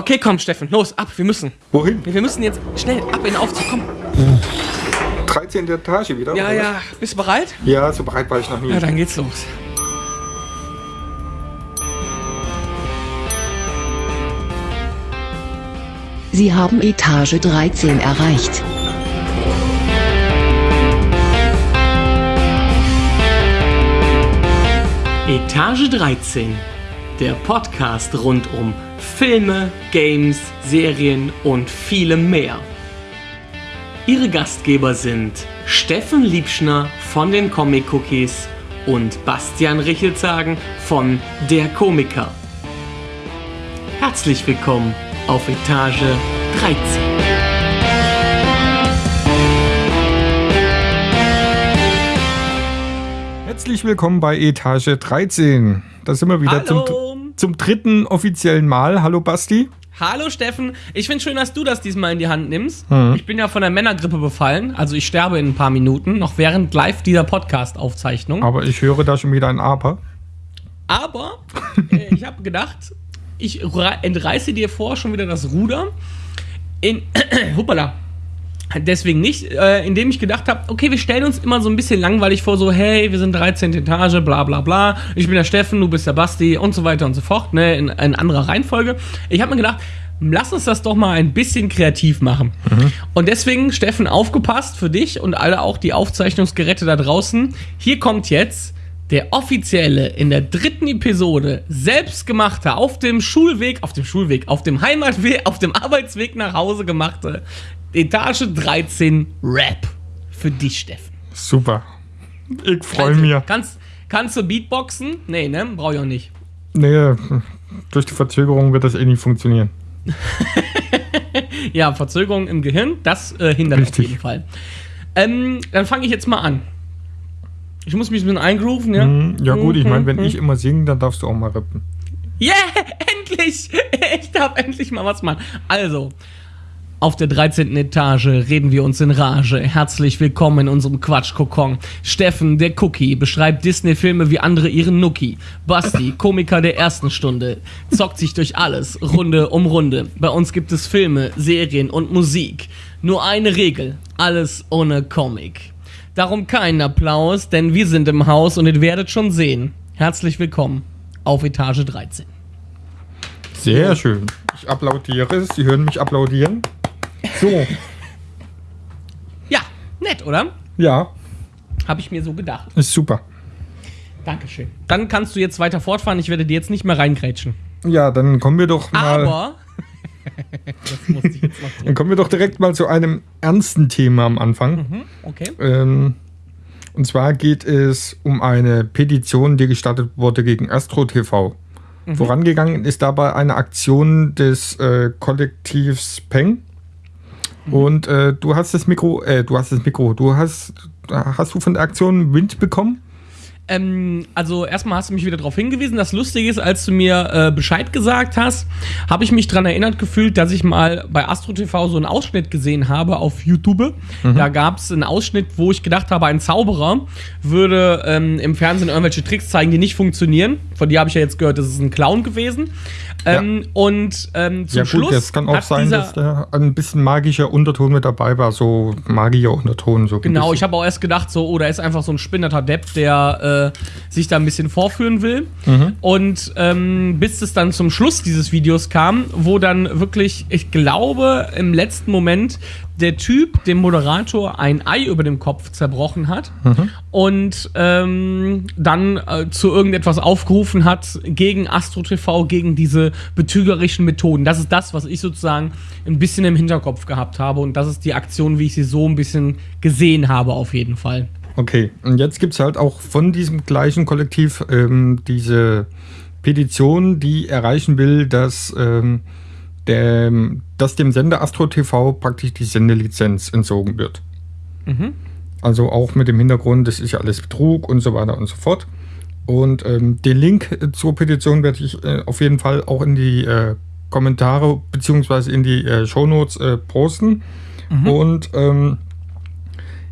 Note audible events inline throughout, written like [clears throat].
Okay, komm, Steffen, los, ab, wir müssen. Wohin? Wir müssen jetzt schnell ab in den Aufzug, komm. 13. Etage wieder? Ja, oder ja, bist du bereit? Ja, so bereit war ich noch nie. Ja, dann geht's los. Sie haben Etage 13 erreicht. Etage 13. Der Podcast rund um Filme, Games, Serien und vielem mehr. Ihre Gastgeber sind Steffen Liebschner von den Comic Cookies und Bastian Richelzagen von Der Komiker. Herzlich willkommen auf Etage 13. Herzlich willkommen bei Etage 13. Da sind wir wieder Hallo. zum, zum dritten offiziellen Mal. Hallo Basti. Hallo Steffen, ich finde schön, dass du das diesmal in die Hand nimmst. Mhm. Ich bin ja von der Männergrippe befallen, also ich sterbe in ein paar Minuten, noch während live dieser Podcast-Aufzeichnung. Aber ich höre da schon wieder ein Aber. Aber äh, ich habe gedacht, ich entreiße dir vor schon wieder das Ruder. In, [clears throat] hoppala. Deswegen nicht, äh, indem ich gedacht habe, okay, wir stellen uns immer so ein bisschen langweilig vor, so, hey, wir sind 13. Etage, bla bla bla, ich bin der Steffen, du bist der Basti und so weiter und so fort, ne, in, in anderer Reihenfolge. Ich habe mir gedacht, lass uns das doch mal ein bisschen kreativ machen. Und deswegen, Steffen, aufgepasst für dich und alle auch die Aufzeichnungsgeräte da draußen. Hier kommt jetzt der offizielle in der dritten Episode selbstgemachte auf dem Schulweg, auf dem Schulweg, auf dem Heimatweg, auf dem Arbeitsweg nach Hause gemachte Etage 13 Rap für dich, Steffen. Super. Ich freue mich. Kannst, kannst du Beatboxen? Nee, ne? Brauch ich auch nicht. Nee, durch die Verzögerung wird das eh nicht funktionieren. [laughs] Ja, Verzögerung im Gehirn, das äh, hindert Richtig. auf jeden Fall. Ähm, dann fange ich jetzt mal an. Ich muss mich ein bisschen eingrooven, ja? Hm, Ja gut, ich meine, wenn Mhm. ich immer singe, dann darfst du auch mal rappen. Yeah, [laughs] endlich! [laughs] Ich darf endlich mal was machen. Also, auf der 13. Etage reden wir uns in Rage. Herzlich willkommen in unserem Quatschkokon. Steffen, der Cookie, beschreibt Disney-Filme wie andere ihren Nuki. Basti, Komiker der ersten Stunde, zockt sich durch alles, Runde um Runde. Bei uns gibt es Filme, Serien und Musik. Nur eine Regel, alles ohne Comic. Darum keinen Applaus, denn wir sind im Haus und ihr werdet schon sehen. Herzlich willkommen auf Etage 13. Sehr schön. Ich applaudiere. Sie hören mich applaudieren. So, Ja, nett, oder? ja, Habe ich mir so gedacht. ist super. Dankeschön. Dann kannst du jetzt weiter fortfahren. Ich werde dir jetzt nicht mehr reingrätschen. Ja, dann kommen wir doch mal. Aber. Das musste ich jetzt noch Dann kommen wir doch direkt mal zu einem ernsten Thema am Anfang. Hm, Okay. Ähm, und zwar geht es um eine Petition, die gestartet wurde gegen Astro TV. Vorangegangen ist dabei eine Aktion des äh, Kollektivs Peng. Und äh, du hast das Mikro, äh, du hast das Mikro, du hast, hast du von der Aktion Wind bekommen? Ähm, also erstmal hast du mich wieder darauf hingewiesen. Das Lustige ist, als du mir äh, Bescheid gesagt hast, habe ich mich daran erinnert gefühlt, dass ich mal bei Astro TV so einen Ausschnitt gesehen habe auf YouTube. Da gab es einen Ausschnitt, wo ich gedacht habe, ein Zauberer würde ähm, im Fernsehen irgendwelche Tricks zeigen, die nicht funktionieren. Von dir habe ich ja jetzt gehört, das ist ein Clown gewesen. Ähm, Und ähm, zum ja gut, Schluss das kann auch sein, dass da ein bisschen magischer Unterton mit dabei war, so Magier-Unterton. So ein Genau, ich habe auch erst gedacht, so, oh, da ist einfach so ein spinnerter Depp, der äh, sich da ein bisschen vorführen will. Und ähm, bis es dann zum Schluss dieses Videos kam, wo dann wirklich, ich glaube, im letzten Moment der Typ dem Moderator ein Ei über dem Kopf zerbrochen hat und ähm, dann äh, zu irgendetwas aufgerufen hat gegen Astro TV, gegen diese betrügerischen Methoden. Das ist das, was ich sozusagen ein bisschen im Hinterkopf gehabt habe und das ist die Aktion, wie ich sie so ein bisschen gesehen habe, auf jeden Fall. Okay, und jetzt gibt es halt auch von diesem gleichen Kollektiv ähm, diese Petition, die erreichen will, dass, ähm, dem, dass dem Sender Astro TV praktisch die Sendelizenz entzogen wird. Also auch mit dem Hintergrund, das ist ja alles Betrug und so weiter und so fort. Und ähm, den Link äh, zur Petition werde ich äh, auf jeden Fall auch in die äh, Kommentare beziehungsweise in die äh, Shownotes äh, posten. Und ähm,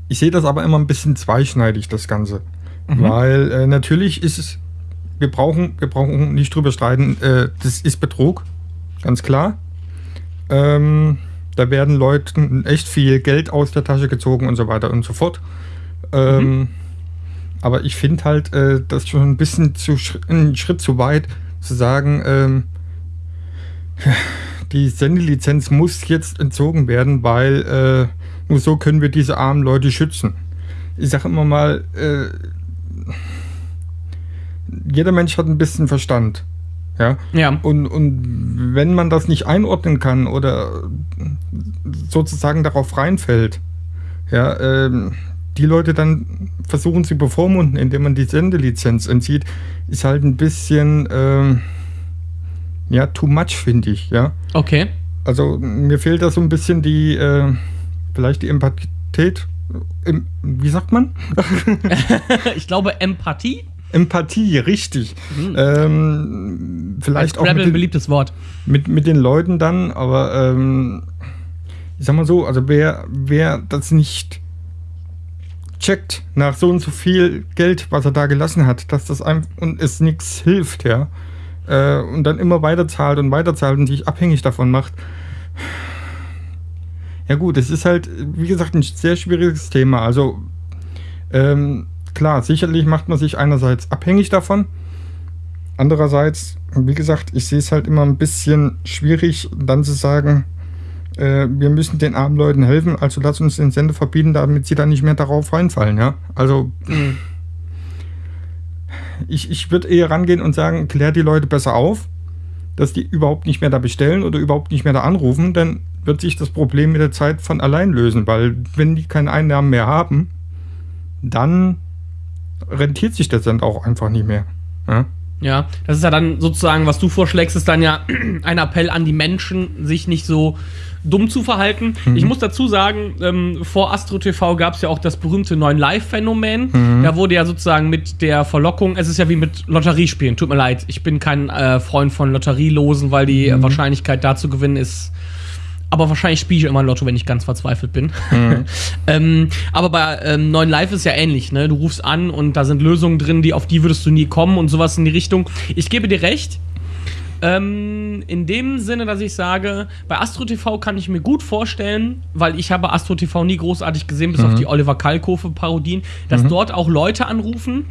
ich sehe das aber immer ein bisschen zweischneidig, das Ganze. Weil äh, natürlich ist es, wir brauchen, wir brauchen nicht drüber streiten, äh, das ist Betrug, ganz klar. Ähm, da werden Leuten echt viel Geld aus der Tasche gezogen und so weiter und so fort. Ähm, mhm. Aber ich finde halt, äh, das schon ein bisschen zu, einen Schritt zu weit zu sagen, ähm, die Sendelizenz muss jetzt entzogen werden, weil äh, nur so können wir diese armen Leute schützen. Ich sage immer mal, äh, jeder Mensch hat ein bisschen Verstand. Ja. ja. Und, und wenn man das nicht einordnen kann oder sozusagen darauf reinfällt, ja, ähm, die Leute dann versuchen zu bevormunden, indem man die Sendelizenz entzieht, ist halt ein bisschen, ähm, ja, too much, finde ich, ja. Okay. Also mir fehlt da so ein bisschen die, äh, vielleicht die Empathie, wie sagt man? [laughs] ich glaube Empathie. Empathie, richtig. Mhm. Ähm, vielleicht auch. Mit ein beliebtes Wort. Mit, mit den Leuten dann, aber ähm, ich sag mal so, also wer, wer das nicht checkt nach so und so viel Geld, was er da gelassen hat, dass das einem und es nichts hilft, ja, äh, und dann immer weiter zahlt und weiter zahlt und sich abhängig davon macht. Ja gut, es ist halt, wie gesagt, ein sehr schwieriges Thema. Also ähm, klar, sicherlich macht man sich einerseits abhängig davon. Andererseits, wie gesagt, ich sehe es halt immer ein bisschen schwierig, dann zu sagen, äh, wir müssen den armen Leuten helfen, also lass uns den Sender verbieten, damit sie dann nicht mehr darauf reinfallen, ja. Also mhm. ich, ich würde eher rangehen und sagen, klär die Leute besser auf, dass die überhaupt nicht mehr da bestellen oder überhaupt nicht mehr da anrufen, dann wird sich das Problem mit der Zeit von allein lösen, weil wenn die keine Einnahmen mehr haben, dann rentiert sich das dann auch einfach nicht mehr. Ja? ja, das ist ja dann sozusagen, was du vorschlägst, ist dann ja [clears throat] ein Appell an die Menschen, sich nicht so dumm zu verhalten. Mhm. Ich muss dazu sagen, ähm, vor Astro TV gab es ja auch das berühmte 9 Live-Phänomen. Mhm. Da wurde ja sozusagen mit der Verlockung, es ist ja wie mit Lotteriespielen, tut mir leid, ich bin kein äh, Freund von Lotterielosen, weil die mhm. Wahrscheinlichkeit da zu gewinnen ist aber wahrscheinlich spiele ich immer Lotto, wenn ich ganz verzweifelt bin. Mhm. [laughs] ähm, aber bei ähm, 9 Live ist ja ähnlich, ne? Du rufst an und da sind Lösungen drin, die auf die würdest du nie kommen und sowas in die Richtung. Ich gebe dir recht. Ähm, in dem Sinne, dass ich sage, bei Astro TV kann ich mir gut vorstellen, weil ich habe Astro TV nie großartig gesehen, bis mhm. auf die Oliver Kalkofe-Parodien, dass mhm. dort auch Leute anrufen,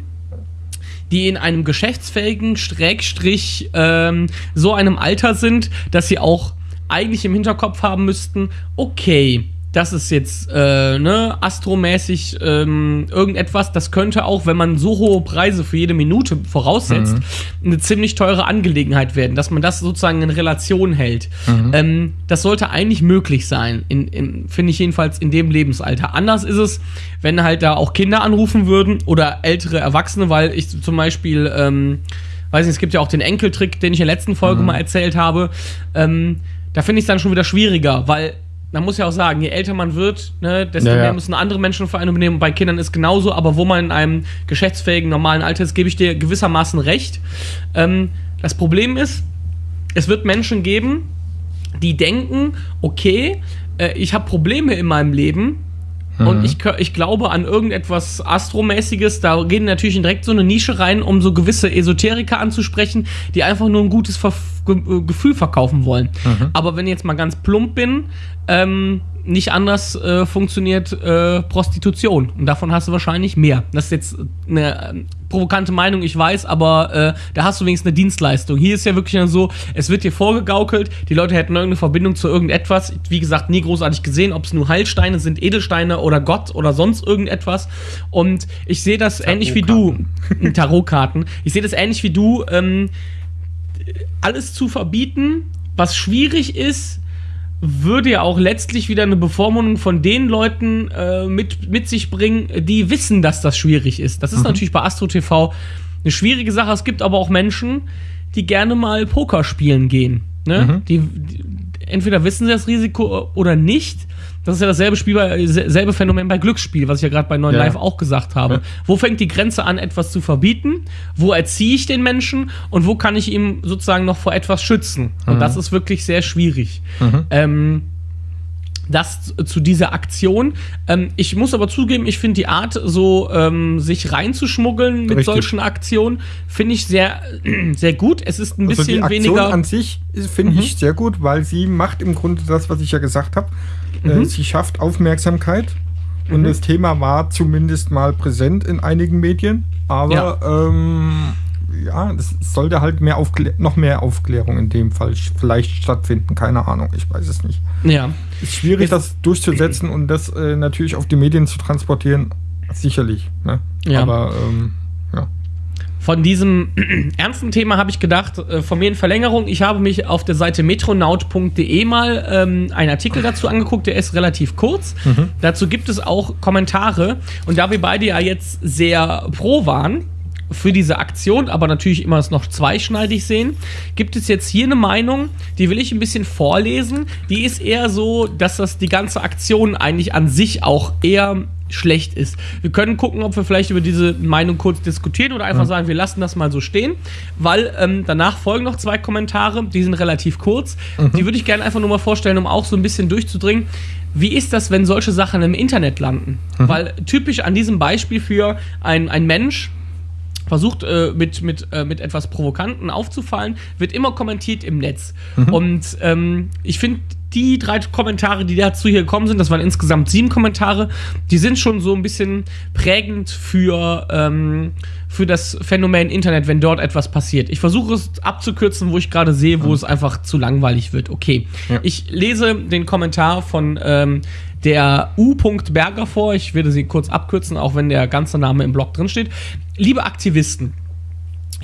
die in einem geschäftsfähigen Schrägstrich ähm, so einem Alter sind, dass sie auch eigentlich im Hinterkopf haben müssten, okay, das ist jetzt äh, ne, astromäßig ähm, irgendetwas, das könnte auch, wenn man so hohe Preise für jede Minute voraussetzt, mhm. eine ziemlich teure Angelegenheit werden, dass man das sozusagen in Relation hält. Mhm. Ähm, das sollte eigentlich möglich sein, in, in, finde ich jedenfalls in dem Lebensalter. Anders ist es, wenn halt da auch Kinder anrufen würden oder ältere Erwachsene, weil ich zum Beispiel, ähm, weiß nicht, es gibt ja auch den Enkeltrick, den ich in der letzten Folge mhm. mal erzählt habe. Ähm, da finde ich es dann schon wieder schwieriger, weil man muss ja auch sagen, je älter man wird, ne, desto ja, mehr müssen andere Menschen für einen übernehmen. Bei Kindern ist genauso, aber wo man in einem geschäftsfähigen, normalen Alter ist, gebe ich dir gewissermaßen recht. Ähm, das Problem ist, es wird Menschen geben, die denken, okay, äh, ich habe Probleme in meinem Leben, und mhm. ich, ich glaube an irgendetwas Astromäßiges. Da gehen natürlich direkt so eine Nische rein, um so gewisse Esoteriker anzusprechen, die einfach nur ein gutes Ver Ge Gefühl verkaufen wollen. Mhm. Aber wenn ich jetzt mal ganz plump bin, ähm, nicht anders äh, funktioniert äh, Prostitution. Und davon hast du wahrscheinlich mehr. Das ist jetzt eine äh, provokante Meinung, ich weiß, aber äh, da hast du wenigstens eine Dienstleistung. Hier ist ja wirklich so, es wird dir vorgegaukelt, die Leute hätten irgendeine Verbindung zu irgendetwas. Wie gesagt, nie großartig gesehen, ob es nur Heilsteine sind, Edelsteine oder Gott oder sonst irgendetwas. Und ich sehe das ähnlich wie du. [laughs] Tarotkarten. Ich sehe das ähnlich wie du. Ähm, alles zu verbieten, was schwierig ist, würde ja auch letztlich wieder eine Bevormundung von den Leuten äh, mit, mit sich bringen, die wissen, dass das schwierig ist. Das ist mhm. natürlich bei Astro TV eine schwierige Sache. Es gibt aber auch Menschen, die gerne mal Poker spielen gehen. Ne? Mhm. Die, die, entweder wissen sie das Risiko oder nicht das ist ja dasselbe Spiel, bei, selbe Phänomen bei Glücksspiel, was ich ja gerade bei 9 ja. Live auch gesagt habe. Ja. Wo fängt die Grenze an, etwas zu verbieten? Wo erziehe ich den Menschen? Und wo kann ich ihm sozusagen noch vor etwas schützen? Und mhm. das ist wirklich sehr schwierig. Mhm. Ähm, das zu dieser Aktion. Ähm, ich muss aber zugeben, ich finde die Art, so ähm, sich reinzuschmuggeln mit Richtig. solchen Aktionen, finde ich sehr, [clears throat] sehr gut. Es ist ein Also die bisschen Aktion weniger. an sich ist- finde ich sehr gut, weil sie macht im Grunde das, was ich ja gesagt habe. Äh, sie schafft Aufmerksamkeit und das Thema war zumindest mal präsent in einigen Medien, aber ähm, ja, es sollte halt mehr noch mehr Aufklärung in dem Fall vielleicht stattfinden, keine Ahnung, ich weiß es nicht. Ja. Ist schwierig, Es- das durchzusetzen und das äh, natürlich auf die Medien zu transportieren, sicherlich. Ne? Ja. Aber ähm, ja. Von diesem [clears throat] ernsten Thema habe ich gedacht, äh, von mir in Verlängerung, ich habe mich auf der Seite metronaut.de mal ähm, einen Artikel dazu angeguckt, der ist relativ kurz. Dazu gibt es auch Kommentare. Und da wir beide ja jetzt sehr pro waren, für diese Aktion, aber natürlich immer es noch zweischneidig sehen, gibt es jetzt hier eine Meinung, die will ich ein bisschen vorlesen. Die ist eher so, dass das die ganze Aktion eigentlich an sich auch eher schlecht ist. Wir können gucken, ob wir vielleicht über diese Meinung kurz diskutieren oder einfach sagen, wir lassen das mal so stehen, weil ähm, danach folgen noch zwei Kommentare, die sind relativ kurz. Die würde ich gerne einfach nur mal vorstellen, um auch so ein bisschen durchzudringen. Wie ist das, wenn solche Sachen im Internet landen? Weil typisch an diesem Beispiel für ein, ein Mensch, versucht äh, mit, mit, äh, mit etwas Provokanten aufzufallen, wird immer kommentiert im Netz. Und ähm, ich finde, die drei Kommentare, die dazu hier gekommen sind, das waren insgesamt sieben Kommentare, die sind schon so ein bisschen prägend für, ähm, für das Phänomen Internet, wenn dort etwas passiert. Ich versuche es abzukürzen, wo ich gerade sehe, wo es einfach zu langweilig wird. Okay, Ja. ich lese den Kommentar von ähm, der U. Berger vor. Ich werde sie kurz abkürzen, auch wenn der ganze Name im Blog drin steht. Liebe Aktivisten,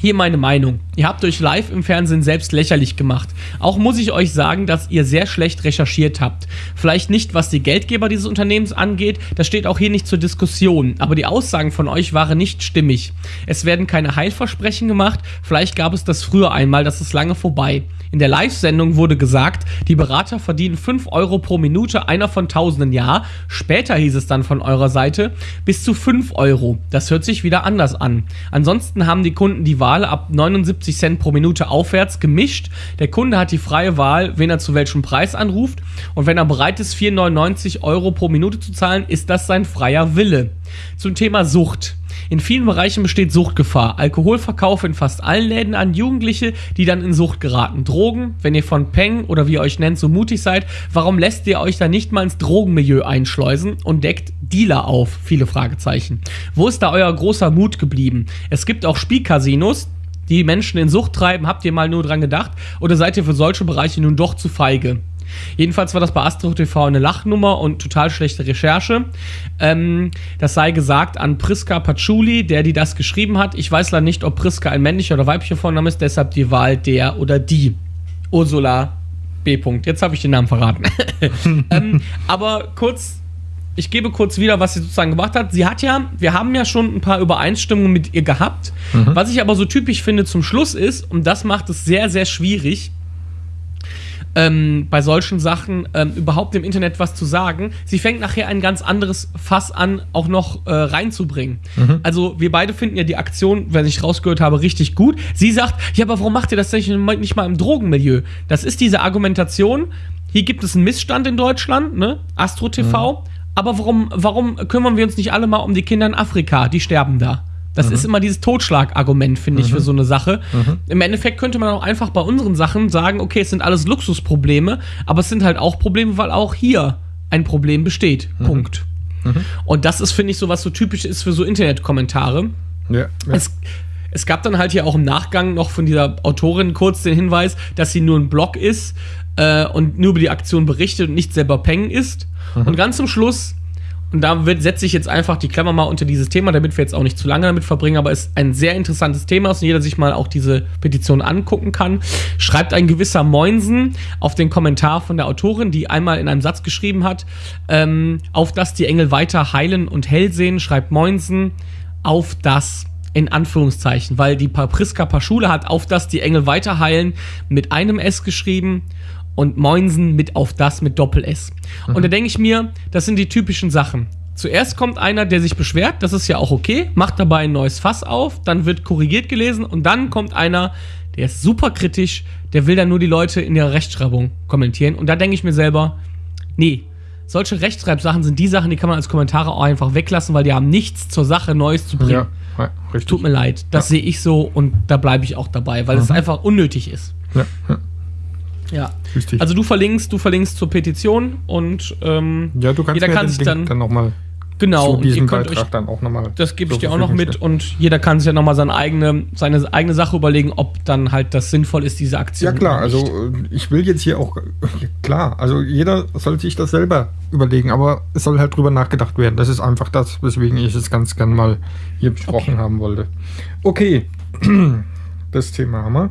hier meine Meinung. Ihr habt euch live im Fernsehen selbst lächerlich gemacht. Auch muss ich euch sagen, dass ihr sehr schlecht recherchiert habt. Vielleicht nicht, was die Geldgeber dieses Unternehmens angeht, das steht auch hier nicht zur Diskussion, aber die Aussagen von euch waren nicht stimmig. Es werden keine Heilversprechen gemacht, vielleicht gab es das früher einmal, das ist lange vorbei. In der Live-Sendung wurde gesagt, die Berater verdienen 5 Euro pro Minute, einer von tausenden Jahr. Später hieß es dann von eurer Seite bis zu 5 Euro. Das hört sich wieder anders an. Ansonsten haben die Kunden die Wahl ab 79 Cent pro Minute aufwärts gemischt. Der Kunde hat die freie Wahl, wen er zu welchem Preis anruft. Und wenn er bereit ist, 4,99 Euro pro Minute zu zahlen, ist das sein freier Wille. Zum Thema Sucht. In vielen Bereichen besteht Suchtgefahr. Alkoholverkauf in fast allen Läden an Jugendliche, die dann in Sucht geraten. Drogen, wenn ihr von Peng oder wie ihr euch nennt, so mutig seid, warum lässt ihr euch da nicht mal ins Drogenmilieu einschleusen und deckt Dealer auf? Viele Fragezeichen. Wo ist da euer großer Mut geblieben? Es gibt auch Spielcasinos, die Menschen in Sucht treiben. Habt ihr mal nur dran gedacht? Oder seid ihr für solche Bereiche nun doch zu feige? Jedenfalls war das bei Astro TV eine Lachnummer und total schlechte Recherche. Ähm, das sei gesagt an Priska Patchouli, der die das geschrieben hat. Ich weiß leider nicht, ob Priska ein männlicher oder weiblicher Vorname ist, deshalb die Wahl der oder die. Ursula B. -Punkt. Jetzt habe ich den Namen verraten. [laughs] ähm, aber kurz, ich gebe kurz wieder, was sie sozusagen gemacht hat. Sie hat ja, wir haben ja schon ein paar Übereinstimmungen mit ihr gehabt. Was ich aber so typisch finde zum Schluss ist, und das macht es sehr, sehr schwierig, ähm, bei solchen Sachen ähm, überhaupt im Internet was zu sagen. Sie fängt nachher ein ganz anderes Fass an, auch noch äh, reinzubringen. Also wir beide finden ja die Aktion, wenn ich rausgehört habe, richtig gut. Sie sagt, ja, aber warum macht ihr das nicht, nicht mal im Drogenmilieu? Das ist diese Argumentation. Hier gibt es einen Missstand in Deutschland, ne? Astro TV. Aber warum, warum kümmern wir uns nicht alle mal um die Kinder in Afrika? Die sterben da. Das ist immer dieses Totschlagargument, finde ich, für so eine Sache. Im Endeffekt könnte man auch einfach bei unseren Sachen sagen, okay, es sind alles Luxusprobleme, aber es sind halt auch Probleme, weil auch hier ein Problem besteht. Punkt. Und das ist, finde ich, so was so typisch ist für so Internetkommentare. Ja, ja. Es, es gab dann halt hier auch im Nachgang noch von dieser Autorin kurz den Hinweis, dass sie nur ein Blog ist äh, und nur über die Aktion berichtet und nicht selber Peng ist. Und ganz zum Schluss, und da setze ich jetzt einfach die Klammer mal unter dieses Thema, damit wir jetzt auch nicht zu lange damit verbringen, aber es ist ein sehr interessantes Thema und jeder sich mal auch diese Petition angucken kann. Schreibt ein gewisser Moinsen auf den Kommentar von der Autorin, die einmal in einem Satz geschrieben hat, ähm, auf dass die Engel weiter heilen und hell sehen, schreibt Moinsen, auf das in Anführungszeichen, weil die Priska Paschule hat auf das die Engel weiter heilen mit einem S geschrieben und Moinsen mit auf das mit Doppel S. Und da denke ich mir, das sind die typischen Sachen. Zuerst kommt einer, der sich beschwert, das ist ja auch okay, macht dabei ein neues Fass auf, dann wird korrigiert gelesen und dann kommt einer, der ist super kritisch, der will dann nur die Leute in ihrer Rechtschreibung kommentieren und da denke ich mir selber, nee, solche Rechtschreibsachen sind die Sachen, die kann man als Kommentare auch einfach weglassen, weil die haben nichts zur Sache Neues zu bringen. Ja, ja richtig. Tut mir leid, das Ja. sehe ich so und da bleibe ich auch dabei, weil es einfach unnötig ist. Ja, ja, Ja. richtig. Also du verlinkst, du verlinkst zur Petition und ähm, ja, du kannst jeder kann sich Link dann, dann nochmal genau zu diesem Beitrag euch dann auch nochmal. das gebe ich dir auch noch mit und jeder kann sich ja nochmal seine eigene, seine eigene Sache überlegen, ob dann halt das sinnvoll ist, diese Aktion. Ja klar, also äh, ich will jetzt hier auch, ja, klar, also jeder soll sich das selber überlegen, aber es soll halt drüber nachgedacht werden. Das ist einfach das, weswegen ich es ganz gern mal hier besprochen Okay. haben wollte. Okay, [clears throat] das Thema haben wir.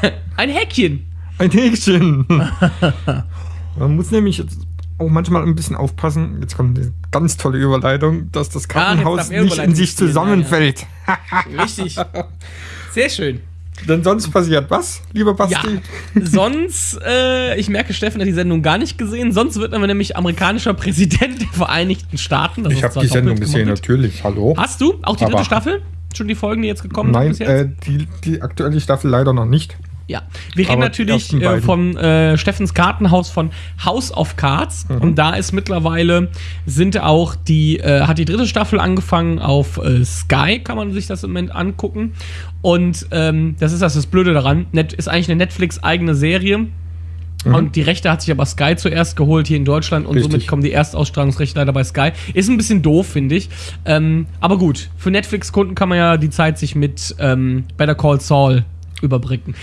[laughs] Ein Häkchen. Ein Häkchen. [laughs] Man muss nämlich jetzt auch manchmal ein bisschen aufpassen. Jetzt kommt eine ganz tolle Überleitung, dass das Kartenhaus darf er nicht in sich zusammenfällt. Richtig. Sehr schön. Denn sonst passiert was, lieber Basti? Ja, sonst, äh, ich merke, Steffen hat die Sendung gar nicht gesehen. Sonst wird er nämlich amerikanischer Präsident der Vereinigten Staaten. Das Ich habe die Sendung gesehen, natürlich. Hallo? Hast du auch die dritte Aber- Staffel? Schon die Folgen, die jetzt gekommen Nein, sind jetzt? äh, die, die aktuelle Staffel leider noch nicht. Ja, wir reden Aber natürlich äh, von äh, Steffens Kartenhaus von House of Cards Mhm. und da ist mittlerweile sind auch die äh, hat die dritte Staffel angefangen auf äh, Sky kann man sich das im Moment angucken und ähm, das ist das, das Blöde daran Net, ist eigentlich eine Netflix eigene Serie und die Rechte hat sich aber Sky zuerst geholt hier in Deutschland und Mhm. Richtig. somit kommen die Erstausstrahlungsrechte leider bei Sky. Ist ein bisschen doof, finde ich. Ähm, aber gut, für Netflix-Kunden kann man ja die Zeit sich mit ähm, Better Call Saul überbrücken.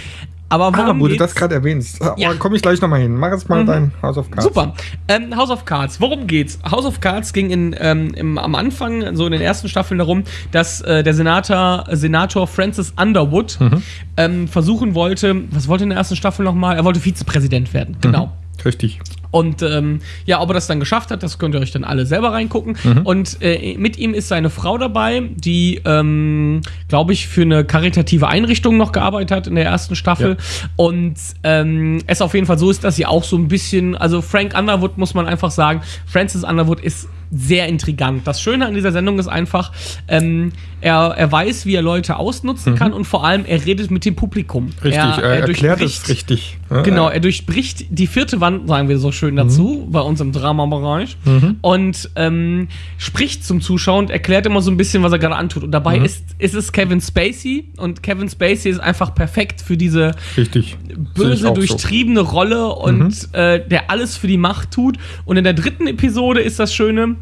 Aber Ah, warum wo du geht's? das gerade erwähnst. Ah, Ja. komme ich gleich nochmal hin. Mach jetzt mal dein House of Cards. Super. Ähm, House of Cards. Worum geht's? House of Cards ging in, ähm, im, am Anfang, so in den ersten Staffeln darum, dass äh, der Senator, Senator Francis Underwood Mhm. ähm, versuchen wollte, was wollte in der ersten Staffel nochmal? Er wollte Vizepräsident werden. Genau. Richtig. Und ähm, ja, ob er das dann geschafft hat, das könnt ihr euch dann alle selber reingucken. Und äh, mit ihm ist seine Frau dabei, die, ähm, glaube ich, für eine karitative Einrichtung noch gearbeitet hat in der ersten Staffel. Und ähm, es auf jeden Fall so ist, dass sie auch so ein bisschen, also Frank Underwood muss man einfach sagen, Francis Underwood ist sehr intrigant. Das Schöne an dieser Sendung ist einfach, ähm, er, er weiß, wie er Leute ausnutzen kann und vor allem er redet mit dem Publikum. Richtig. er, Er, erklärt durchbricht- es richtig. Ja, Genau, er durchbricht die vierte Wand, sagen wir so schön dazu, bei uns im Dramabereich. Und ähm, spricht zum Zuschauer und erklärt immer so ein bisschen, was er gerade antut. Und dabei ist, ist es Kevin Spacey. Und Kevin Spacey ist einfach perfekt für diese Richtig. Böse, auch so. durchtriebene Rolle und äh, der alles für die Macht tut. Und in der dritten Episode ist das Schöne,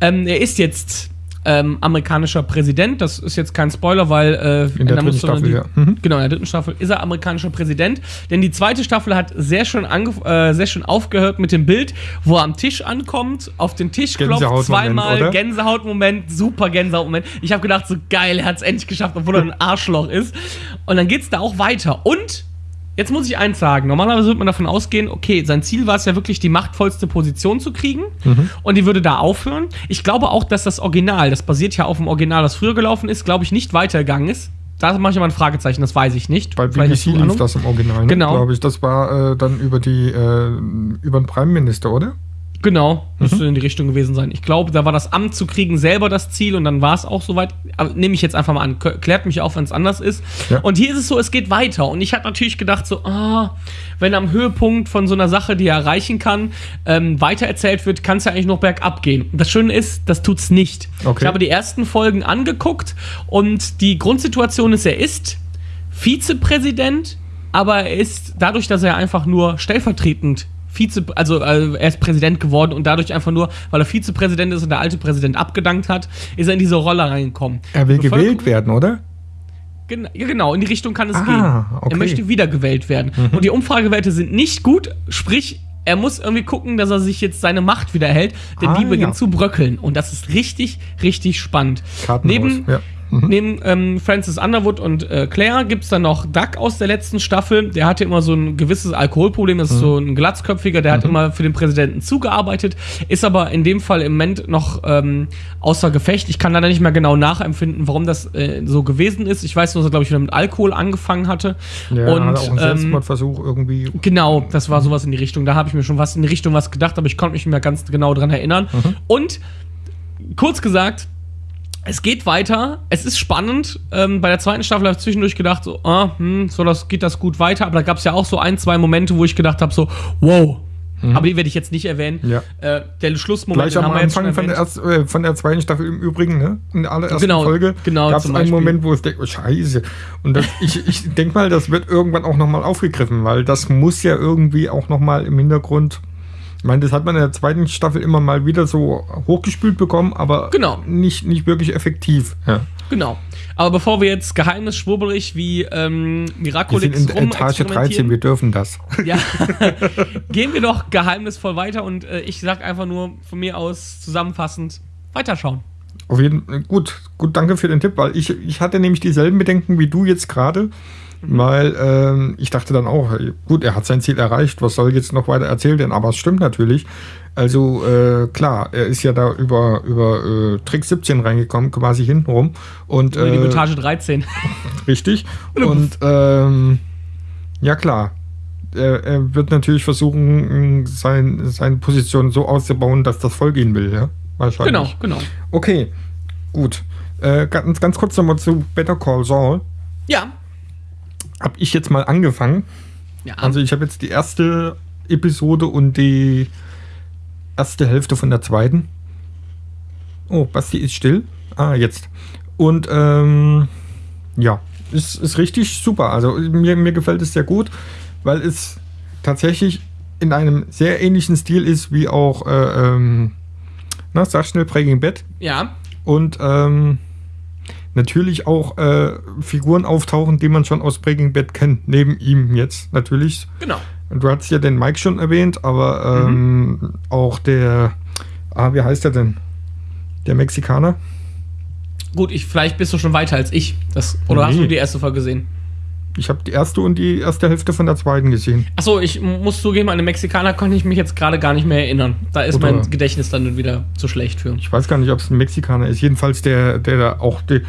ähm, er ist jetzt ähm, amerikanischer Präsident. Das ist jetzt kein Spoiler, weil äh, In der da dritten Staffel, die- ja. Mhm. Genau, in der dritten Staffel ist er amerikanischer Präsident. Denn die zweite Staffel hat sehr schön, äh, sehr schön aufgehört mit dem Bild, wo er am Tisch ankommt, auf den Tisch klopft, zweimal? Gänsehautmoment, super Gänsehautmoment. Ich habe gedacht, so geil, er hat es endlich geschafft, obwohl er ein Arschloch ist. Und dann geht's da auch weiter. Und Jetzt muss ich eins sagen. Normalerweise würde man davon ausgehen, okay, sein Ziel war es ja wirklich, die machtvollste Position zu kriegen. Und die würde da aufhören. Ich glaube auch, dass das Original, das basiert ja auf dem Original, das früher gelaufen ist, glaube ich, nicht weitergegangen ist. Da mache ich aber ein Fragezeichen, das weiß ich nicht. Bei BBC lief das im Original, ne? Genau. glaube ich. Das war äh, dann über die äh, über den Prime Minister, oder? Genau, Mhm. müsste in die Richtung gewesen sein. Ich glaube, da war das Amt zu kriegen selber das Ziel und dann war es auch soweit. Nehme ich jetzt einfach mal an. Klärt mich auf, wenn es anders ist. Ja. Und hier ist es so, es geht weiter. Und ich hatte natürlich gedacht, so, ah, wenn am Höhepunkt von so einer Sache, die er erreichen kann, ähm, weitererzählt wird, kann es ja eigentlich noch bergab gehen. Und das Schöne ist, das tut's nicht. Okay. Ich habe die ersten Folgen angeguckt und die Grundsituation ist, er ist Vizepräsident, aber er ist dadurch, dass er einfach nur stellvertretend Vize, also äh, er ist Präsident geworden und dadurch einfach nur, weil er Vizepräsident ist und der alte Präsident abgedankt hat, ist er in diese Rolle reingekommen. Er will gewählt werden, oder? Gen ja, genau, in die Richtung kann es Ah, gehen. okay. Er möchte wiedergewählt werden. Und die Umfragewerte sind nicht gut, sprich, er muss irgendwie gucken, dass er sich jetzt seine Macht wieder hält, denn Ah, die beginnt ja. zu bröckeln. Und das ist richtig, richtig spannend. Neben, ja. Mhm. neben ähm, Francis Underwood und äh, Claire gibt es dann noch Doug aus der letzten Staffel. Der hatte immer so ein gewisses Alkoholproblem, das ist so ein glatzköpfiger, der hat immer für den Präsidenten zugearbeitet, ist aber in dem Fall im Moment noch ähm, außer Gefecht. Ich kann leider nicht mehr genau nachempfinden, warum das äh, so gewesen ist. Ich weiß nur, dass er, glaube ich, wieder mit Alkohol angefangen hatte. Ja, und hat auch einen ähm, Selbstmordversuch irgendwie. Genau, das war sowas in die Richtung. Da habe ich mir schon was in die Richtung was gedacht, aber ich konnte mich nicht mehr ganz genau dran erinnern. Und kurz gesagt, es geht weiter. Es ist spannend. Ähm, bei der zweiten Staffel habe ich zwischendurch gedacht, so, ah, hm, so das, geht das gut weiter. Aber da gab es ja auch so ein, zwei Momente, wo ich gedacht habe, so, wow, Aber die werde ich jetzt nicht erwähnen. Ja. Äh, der Schlussmoment Gleich am haben wir Anfang von der, erst, äh, von der zweiten Staffel im Übrigen, ne? In der allerersten Genau, Folge genau, gab es einen. Moment, wo es denkt, oh Scheiße. Und das, ich, ich denke mal, das wird irgendwann auch nochmal aufgegriffen, weil das muss ja irgendwie auch nochmal im Hintergrund. Ich meine, das hat man in der zweiten Staffel immer mal wieder so hochgespült bekommen, aber Genau. nicht, nicht wirklich effektiv. Ja. Genau. Aber bevor wir jetzt geheimnisschwubbelig wie ähm, Wir sind Miraculix in Etage 13, rumexperimentieren, wir dürfen das. [laughs] ja, gehen wir doch geheimnisvoll weiter und äh, ich sag einfach nur von mir aus zusammenfassend weiterschauen. Auf jeden Fall, gut, gut, danke für den Tipp, weil ich, ich hatte nämlich dieselben Bedenken wie du jetzt gerade, weil ähm, ich dachte dann auch, gut, er hat sein Ziel erreicht, was soll jetzt noch weiter erzählt werden, aber es stimmt natürlich. Also äh, klar, er ist ja da über, über äh, Trick 17 reingekommen, quasi hintenrum. Und, Über die äh, Etage 13. [laughs] Richtig. [laughs] Und ähm, ja klar, er, er wird natürlich versuchen, sein, seine Position so auszubauen, dass das Volk ihn will, ja? Wahrscheinlich. genau, genau. Okay, gut. Äh, ganz, ganz kurz nochmal zu Better Call Saul. Ja. Hab ich jetzt mal angefangen. Ja. Also ich habe jetzt die erste Episode und die erste Hälfte von der zweiten. Oh, Basti ist still. Ah, jetzt. Und ähm, ja, ist, ist richtig super. Also mir, mir gefällt es sehr gut, weil es tatsächlich in einem sehr ähnlichen Stil ist wie auch, äh, ähm, na, sag schnell Breaking Bad. ja. Und ähm, natürlich auch äh, Figuren auftauchen, die man schon aus Breaking Bad kennt, neben ihm jetzt natürlich. Genau. Du hast ja den Mike schon erwähnt, aber ähm, auch der, ah, wie heißt er denn? Der Mexikaner? Gut, ich, vielleicht bist du schon weiter als ich. Das, oder hast Nee. du die erste Folge gesehen? Ich habe die erste und die erste Hälfte von der zweiten gesehen. Achso, ich muss zugeben, an den Mexikaner konnte ich mich jetzt gerade gar nicht mehr erinnern. Da ist Oder- mein Gedächtnis dann wieder zu schlecht für. Ich weiß gar nicht, ob es ein Mexikaner ist. Jedenfalls der, der da auch die,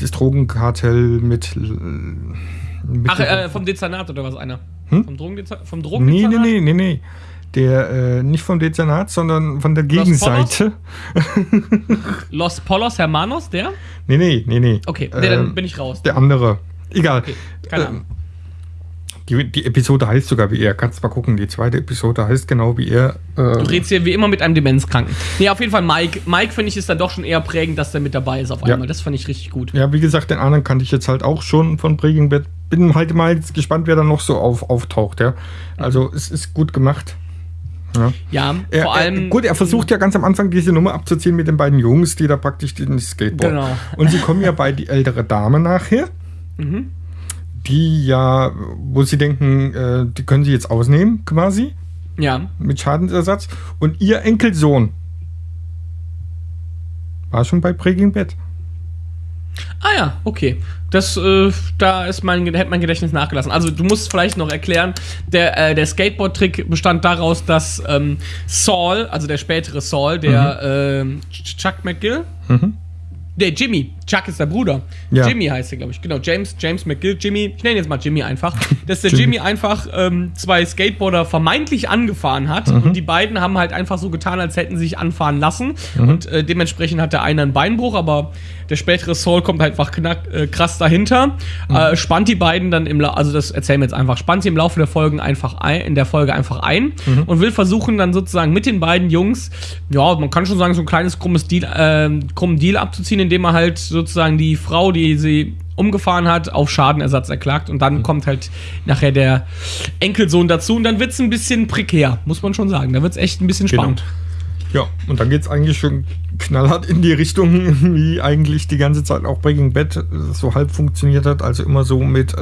das Drogenkartell mit. mit Ach, äh, vom Dezernat oder was einer? Hm? Vom Drogendezernat? Vom nee, nee, Drogendezernat? nee, nee, nee. Der, äh, nicht vom Dezernat, sondern von der Los Gegenseite. [laughs] Los Polos Hermanos, der? Nee, nee, nee, nee. Okay, nee, dann Ähm, bin ich raus. Der andere. Egal. Okay, keine Ähm, Ahnung. Die, die Episode heißt sogar wie er. Kannst mal gucken. Die zweite Episode heißt genau wie er. Du Äh, redest hier wie immer mit einem Demenzkranken. Nee, auf jeden Fall Mike. Mike, finde ich, ist dann doch schon eher prägend, dass der mit dabei ist auf Ja. einmal. Das fand ich richtig gut. ja, wie gesagt, den anderen kannte ich jetzt halt auch schon von Breaking Bad. Bin halt mal gespannt, wer da noch so auf, auftaucht. Ja. Also es ist gut gemacht. Ja. Ja, Er, vor allem. er, gut, er versucht ja ganz am Anfang diese Nummer abzuziehen mit den beiden Jungs, die da praktisch den Skateboard. Genau. Und sie kommen ja bei die ältere Dame nachher, Mhm. die ja, wo sie denken, äh, die können sie jetzt ausnehmen, quasi. Ja. mit Schadensersatz. Und ihr Enkelsohn war schon bei Breaking Bad. Ah ja, okay. Das, äh, da ist mein, hätte mein Gedächtnis nachgelassen. Also du musst vielleicht noch erklären, der, äh, der Skateboard-Trick bestand daraus, dass ähm, Saul, also der spätere Saul, der ähm, Ch- Chuck McGill, Mhm. der Jimmy, Chuck ist der Bruder. Ja. Jimmy heißt er, glaube ich. Genau, James, James McGill, Jimmy, ich nenne jetzt mal Jimmy einfach, [laughs] dass der Jimmy. Jimmy einfach ähm, zwei Skateboarder vermeintlich angefahren hat Mhm. und die beiden haben halt einfach so getan, als hätten sie sich anfahren lassen Mhm. und äh, dementsprechend hat der eine einen Beinbruch, aber der spätere Saul kommt halt einfach knack, äh, krass dahinter, Mhm. äh, spannt die beiden dann im, La also das erzählen wir jetzt einfach, spannt sie im Laufe der Folgen einfach ein, in der Folge einfach ein Mhm. und will versuchen dann sozusagen mit den beiden Jungs, ja, man kann schon sagen, so ein kleines krummes Deal, äh, krummen Deal abzuziehen, indem er halt sozusagen die Frau, die sie umgefahren hat, auf Schadenersatz erklagt und Mhm. dann kommt halt nachher der Enkelsohn dazu und dann wird's ein bisschen prekär, muss man schon sagen. Da wird's echt ein bisschen Genau. spannend. Ja, und dann geht es eigentlich schon knallhart in die Richtung, [laughs] wie eigentlich die ganze Zeit auch Breaking Bad so halb funktioniert hat. Also immer so mit, äh,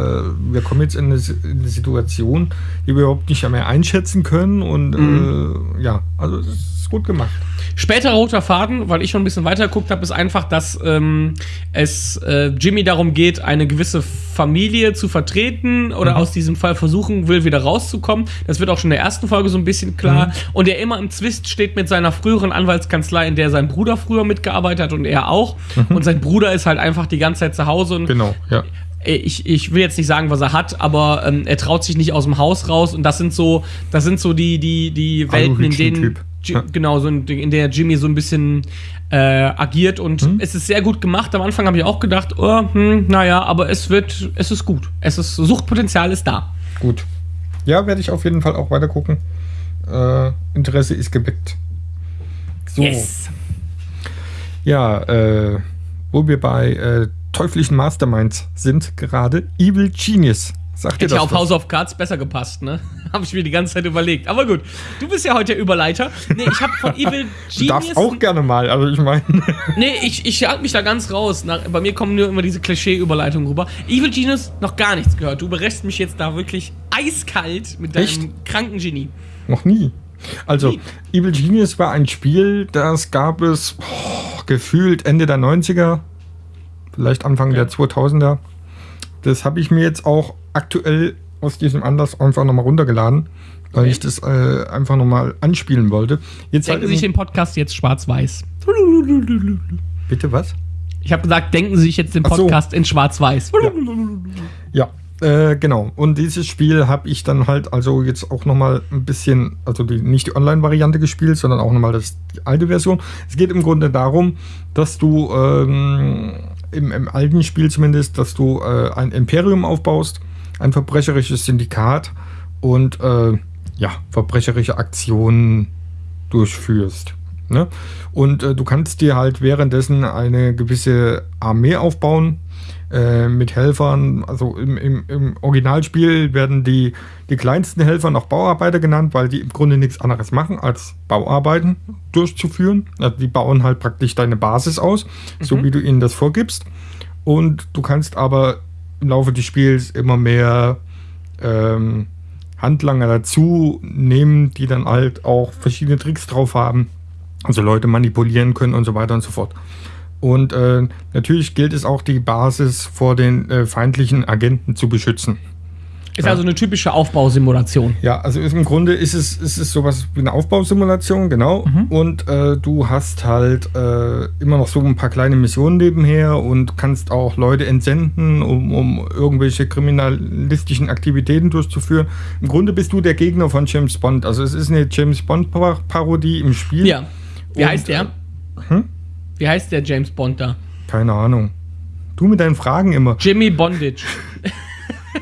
wir kommen jetzt in eine, in eine Situation, die wir überhaupt nicht mehr einschätzen können. Und äh, ja, also es ist gut gemacht. Später roter Faden, weil ich schon ein bisschen weiter geguckt habe, ist einfach, dass ähm, es äh, Jimmy darum geht, eine gewisse Familie zu vertreten oder aus diesem Fall versuchen will, wieder rauszukommen. Das wird auch schon in der ersten Folge so ein bisschen klar. Und er immer im Zwist steht mit seiner früheren Anwaltskanzlei, in der sein Bruder früher mitgearbeitet hat und er auch. Und sein Bruder ist halt einfach die ganze Zeit zu Hause und Genau, ja. Ich, ich will jetzt nicht sagen, was er hat, aber ähm, er traut sich nicht aus dem Haus raus und das sind so, das sind so die, die, die Welten, in denen Aluhütchen-Typ. Genau, so in, in der Jimmy so ein bisschen äh, agiert und Mhm. es ist sehr gut gemacht. Am Anfang habe ich auch gedacht, oh, hm, naja, aber es wird, es ist gut. Es ist, Suchtpotenzial ist da. Gut. Ja, werde ich auf jeden Fall auch weiter gucken. äh, Interesse ist geweckt. So. Yes. Ja, äh, wo wir bei äh, teuflischen Masterminds sind gerade, Evil Genius. Ihr Hätte ja auf was? House of Cards besser gepasst, ne? [laughs] Habe ich mir die ganze Zeit überlegt. Aber gut, du bist ja heute der Überleiter. Nee, ich habe von Evil [laughs] Du darfst Genius. auch gerne mal, also ich meine. [laughs] Nee, ich, ich halte mich da ganz raus. Na, bei mir kommen nur immer diese Klischee-Überleitungen rüber. Evil Genius, noch gar nichts gehört. Du berächst mich jetzt da wirklich eiskalt mit deinem Echt? kranken Genie. Noch nie. Also, Nie. Evil Genius war ein Spiel, das gab es oh, gefühlt Ende der 90er, vielleicht Anfang der 2000er. Das habe ich mir jetzt auch aktuell aus diesem Anlass einfach nochmal runtergeladen, weil Okay. ich das äh, einfach nochmal anspielen wollte. Jetzt Denken halt Sie sich den Podcast jetzt schwarz-weiß. Bitte was? Ich habe gesagt, denken Sie sich jetzt den Ach so. Podcast in schwarz-weiß. Ja, äh, genau. Und dieses Spiel habe ich dann halt also jetzt auch nochmal ein bisschen, also die, nicht die Online-Variante gespielt, sondern auch nochmal das, die alte Version. Es geht im Grunde darum, dass du ähm, im, im alten Spiel zumindest, dass du äh, ein Imperium aufbaust, ein verbrecherisches Syndikat und äh, ja, verbrecherische Aktionen durchführst. Ne? Und äh, du kannst dir halt währenddessen eine gewisse Armee aufbauen äh, mit Helfern. Also im, im, im Originalspiel werden die, die kleinsten Helfer noch Bauarbeiter genannt, weil die im Grunde nichts anderes machen, als Bauarbeiten durchzuführen. Also die bauen halt praktisch deine Basis aus, so wie du ihnen das vorgibst. Und du kannst aber im Laufe des Spiels immer mehr ähm, Handlanger dazu nehmen, die dann halt auch verschiedene Tricks drauf haben. Also Leute manipulieren können und so weiter und so fort. Und äh, natürlich gilt es auch, die Basis vor den äh, feindlichen Agenten zu beschützen. Ist also eine typische Aufbausimulation. Ja, also im Grunde ist es, ist es sowas wie eine Aufbausimulation, genau. Und äh, du hast halt äh, immer noch so ein paar kleine Missionen nebenher und kannst auch Leute entsenden, um, um irgendwelche kriminalistischen Aktivitäten durchzuführen. Im Grunde bist du der Gegner von James Bond. Also es ist eine James Bond-Parodie im Spiel. Ja. Wie Und, heißt der? äh, hm? Wie heißt der James Bond da? Keine Ahnung. Du mit deinen Fragen immer. Jimmy Bondage.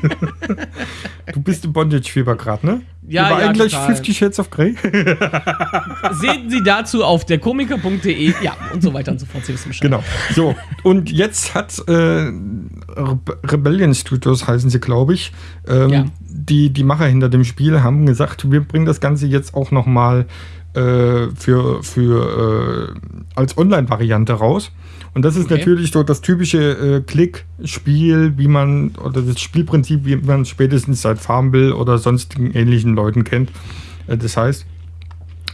[laughs] Du bist im Bondage-Fieber gerade, ne? Ja, Über ja, eigentlich total. 50 Shades of Grey? [laughs] Sehen Sie dazu auf derkomiker.de. Ja, und so weiter und so fort. Sie wissen Bescheid. Genau. So, und jetzt hat äh, Re Rebellion Studios, heißen sie, glaube ich, ähm, Ja. die, die Macher hinter dem Spiel haben gesagt, wir bringen das Ganze jetzt auch noch mal äh, für, für äh, als Online-Variante raus. Und das ist Okay. natürlich so das typische äh, Klick-Spiel, wie man, oder das Spielprinzip, wie man es spätestens seit Farmville oder sonstigen ähnlichen Leuten kennt. Äh, das heißt,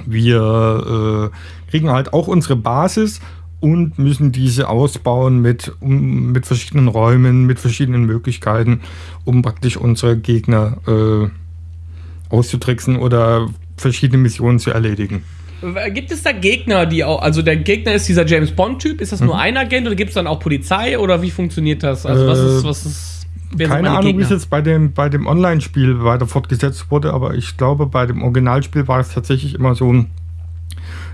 wir äh, kriegen halt auch unsere Basis und müssen diese ausbauen mit, um, mit verschiedenen Räumen, mit verschiedenen Möglichkeiten, um praktisch unsere Gegner äh, auszutricksen oder verschiedene Missionen zu erledigen. Gibt es da Gegner, die auch, also der Gegner ist dieser James Bond-Typ, ist das Mhm. nur ein Agent oder gibt es dann auch Polizei oder wie funktioniert das? Also was ist, Äh, was ist, wer Keine Ahnung, wie es jetzt bei dem, bei dem Online-Spiel weiter fortgesetzt wurde, aber ich glaube, bei dem Originalspiel war es tatsächlich immer so ein,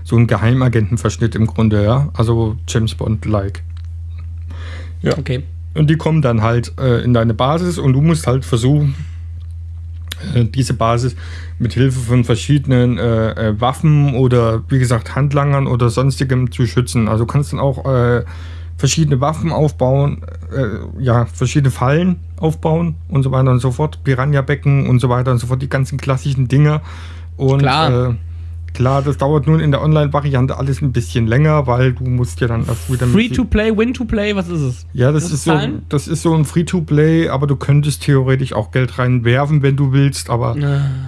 so ein Geheimagentenverschnitt im Grunde, ja. Also James Bond-like. Ja. Okay. Und die kommen dann halt äh, in deine Basis und du musst halt versuchen, diese Basis mit Hilfe von verschiedenen äh, äh, Waffen oder wie gesagt Handlangern oder sonstigem zu schützen. Also kannst dann auch äh, verschiedene Waffen aufbauen, äh, ja, verschiedene Fallen aufbauen und so weiter und so fort, Piranha-Becken und so weiter und so fort, die ganzen klassischen Dinger. Und Klar. Klar, das dauert nun in der Online-Variante alles ein bisschen länger, weil du musst ja dann erst wieder mit- Free to play, win to play, was ist es? ja, das Muss ist, so, das ist so ein Free-to-Play, aber du könntest theoretisch auch Geld reinwerfen, wenn du willst, aber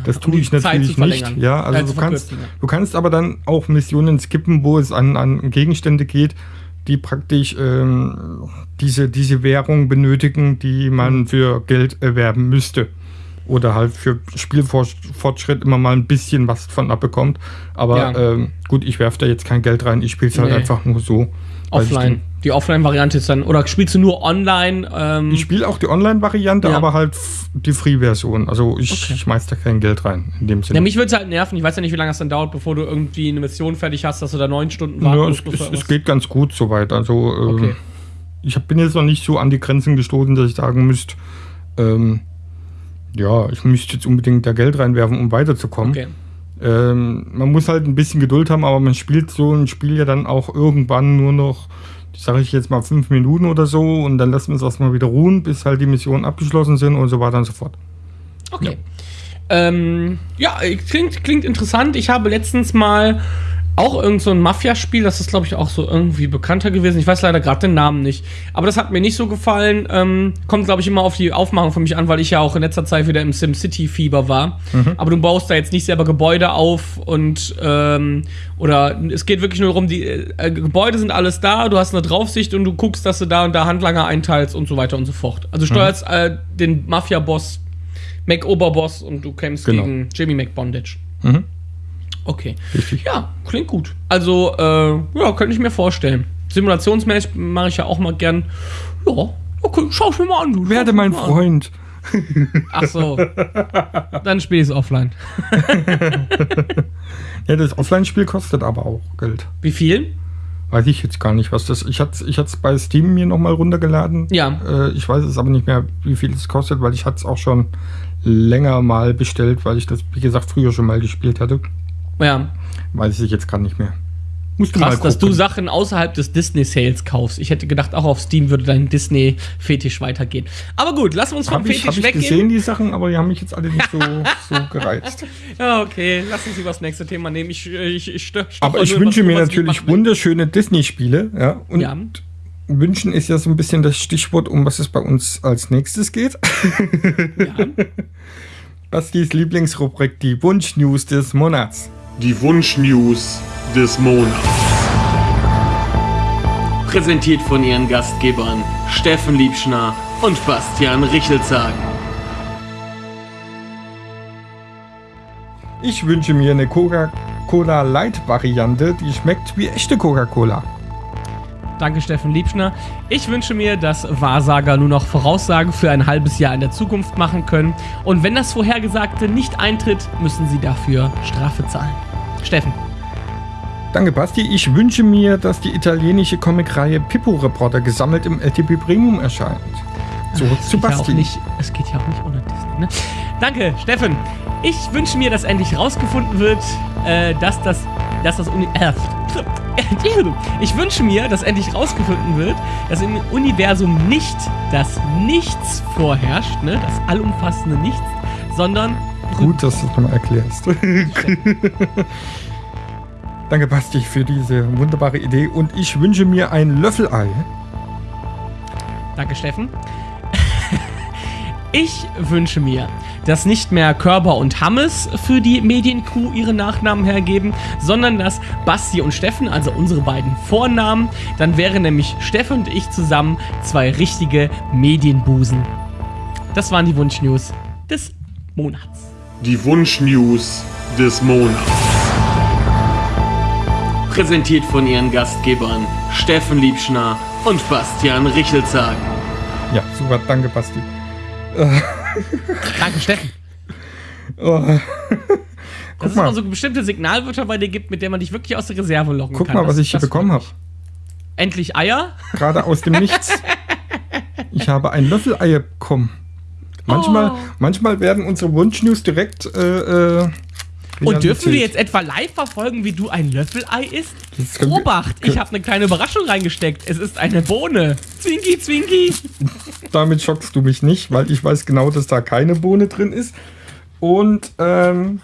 das um tue ich natürlich nicht. Ja, also du kannst, ja. du kannst aber dann auch Missionen skippen, wo es an, an Gegenstände geht, die praktisch ähm, diese, diese Währung benötigen, die Mhm. man für Geld erwerben müsste. Oder halt für Spielfortschritt immer mal ein bisschen was von abbekommt. Aber Ja. ähm, gut, ich werfe da jetzt kein Geld rein, ich spiele es halt Nee. einfach nur so. ich Offline. Die Offline-Variante ist dann, oder spielst du nur online? Ähm, Ich spiele auch die Online-Variante, Ja. aber halt die Free-Version. Also ich Okay. schmeiß da kein Geld rein, in dem Sinne. ja, mich würde es halt nerven. Ich weiß ja nicht, wie lange es dann dauert, bevor du irgendwie eine Mission fertig hast, dass du da neun Stunden warten ja, musst. es, es, es geht ganz gut soweit. Also äh, Okay. ich hab, bin jetzt noch nicht so an die Grenzen gestoßen, dass ich sagen müsste, ähm, ja, ich müsste jetzt unbedingt da Geld reinwerfen, um weiterzukommen. Okay. Ähm, man muss halt ein bisschen Geduld haben, aber man spielt so ein Spiel ja dann auch irgendwann nur noch, sage ich jetzt mal, fünf Minuten oder so und dann lassen wir es erstmal wieder ruhen, bis halt die Missionen abgeschlossen sind und so weiter und so fort. Okay. Ähm, ja, klingt, klingt interessant. Ich habe letztens mal auch irgend so ein Mafia-Spiel, das ist, glaube ich, auch so irgendwie bekannter gewesen. Ich weiß leider gerade den Namen nicht. Aber das hat mir nicht so gefallen. Ähm, kommt, glaube ich, immer auf die Aufmachung für mich an, weil ich ja auch in letzter Zeit wieder im SimCity-Fieber war. Mhm. Aber du baust da jetzt nicht selber Gebäude auf und ähm, oder es geht wirklich nur darum, die äh, Gebäude sind alles da, du hast eine Draufsicht und du guckst, dass du da und da Handlanger einteilst und so weiter und so fort. Also steuerst mhm. äh, den Mafia-Boss, Mac-Oberboss und du kämpfst genau. gegen Jimmy McBondage. Mhm. Okay. Richtig. Ja, klingt gut. Also, äh, ja, könnte ich mir vorstellen. Simulationsmäßig mache ich ja auch mal gern. Ja, okay, schau ich mir mal an. Du. Werde mein Freund. [laughs] Ach so. Dann spiele ich es offline. [laughs] ja, das Offline-Spiel kostet aber auch Geld. Wie viel? Weiß ich jetzt gar nicht, was das. Ich hatte ich es bei Steam mir nochmal runtergeladen. Ja. Äh, ich weiß es aber nicht mehr, wie viel es kostet, weil ich hatte es auch schon länger mal bestellt, weil ich das, wie gesagt, früher schon mal gespielt hatte. Ja. Weiß ich jetzt gar nicht mehr. Musst du Krass, dass du Sachen außerhalb des Disney-Sales kaufst. Ich hätte gedacht, auch auf Steam würde dein Disney-Fetisch weitergehen. Aber gut, lass uns vom hab Fetisch ich, hab weggehen. Ich gesehen die Sachen, aber die haben mich jetzt alle nicht so, [laughs] so gereizt. Ja, okay, lass uns über das nächste Thema nehmen. Ich, ich, ich Aber ich wünsche mir natürlich wunderschöne Disney-Spiele. Ja, und ja. wünschen ist ja so ein bisschen das Stichwort, um was es bei uns als nächstes geht. Ja. [laughs] Bastis Lieblingsrubrik, die Wunsch-News des Monats die Wunsch-News des Monats. Präsentiert von ihren Gastgebern Steffen Liebschner und Bastian Richelzagen. Ich wünsche mir eine Coca-Cola Light-Variante, die schmeckt wie echte Coca-Cola. Danke, Steffen Liebschner. Ich wünsche mir, dass Wahrsager nur noch Voraussagen für ein halbes Jahr in der Zukunft machen können. Und wenn das Vorhergesagte nicht eintritt, müssen sie dafür Strafe zahlen. Steffen. Danke, Basti. Ich wünsche mir, dass die italienische Comicreihe Pippo Reporter gesammelt im LTP Premium erscheint. Zurück zu Basti. Ja nicht, es geht ja auch nicht ohne Disney, ne? Danke, Steffen. Ich wünsche mir, dass endlich rausgefunden wird, äh, dass das, dass das Uni äh, [laughs] ich wünsche mir, dass endlich rausgefunden wird, dass im Universum nicht das Nichts vorherrscht, ne, das allumfassende Nichts, sondern Gut, dass du es nochmal erklärst. [laughs] Danke, Basti, für diese wunderbare Idee. Und ich wünsche mir ein Löffelei. Danke, Steffen. [laughs] Ich wünsche mir, dass nicht mehr Körber und Hammes für die Mediencrew ihre Nachnamen hergeben, sondern dass Basti und Steffen, also unsere beiden Vornamen, dann wären nämlich Steffen und ich zusammen zwei richtige Medienbusen. Das waren die Wunschnews des Monats. Die Wunschnews des Monats. Präsentiert von ihren Gastgebern Steffen Liebschner und Bastian Richelzagen. Ja, super, danke Basti. Danke, Steffen. Oh. Dass [laughs] es mal so bestimmte Signalwörter bei dir gibt, mit denen man dich wirklich aus der Reserve locken Guck kann. Guck mal, was ich hier bekommen habe. Endlich Eier? Gerade aus dem Nichts. [laughs] Ich habe ein Löffelei bekommen. Manchmal, oh. manchmal werden unsere Wunschnews direkt. Äh, äh, und dürfen wir jetzt etwa live verfolgen, wie du ein Löffelei isst? Obacht, ich habe eine kleine Überraschung reingesteckt. Es ist eine Bohne. Zwinki, Zwinki. [laughs] Damit schockst du mich nicht, weil ich weiß genau, dass da keine Bohne drin ist. Und ähm,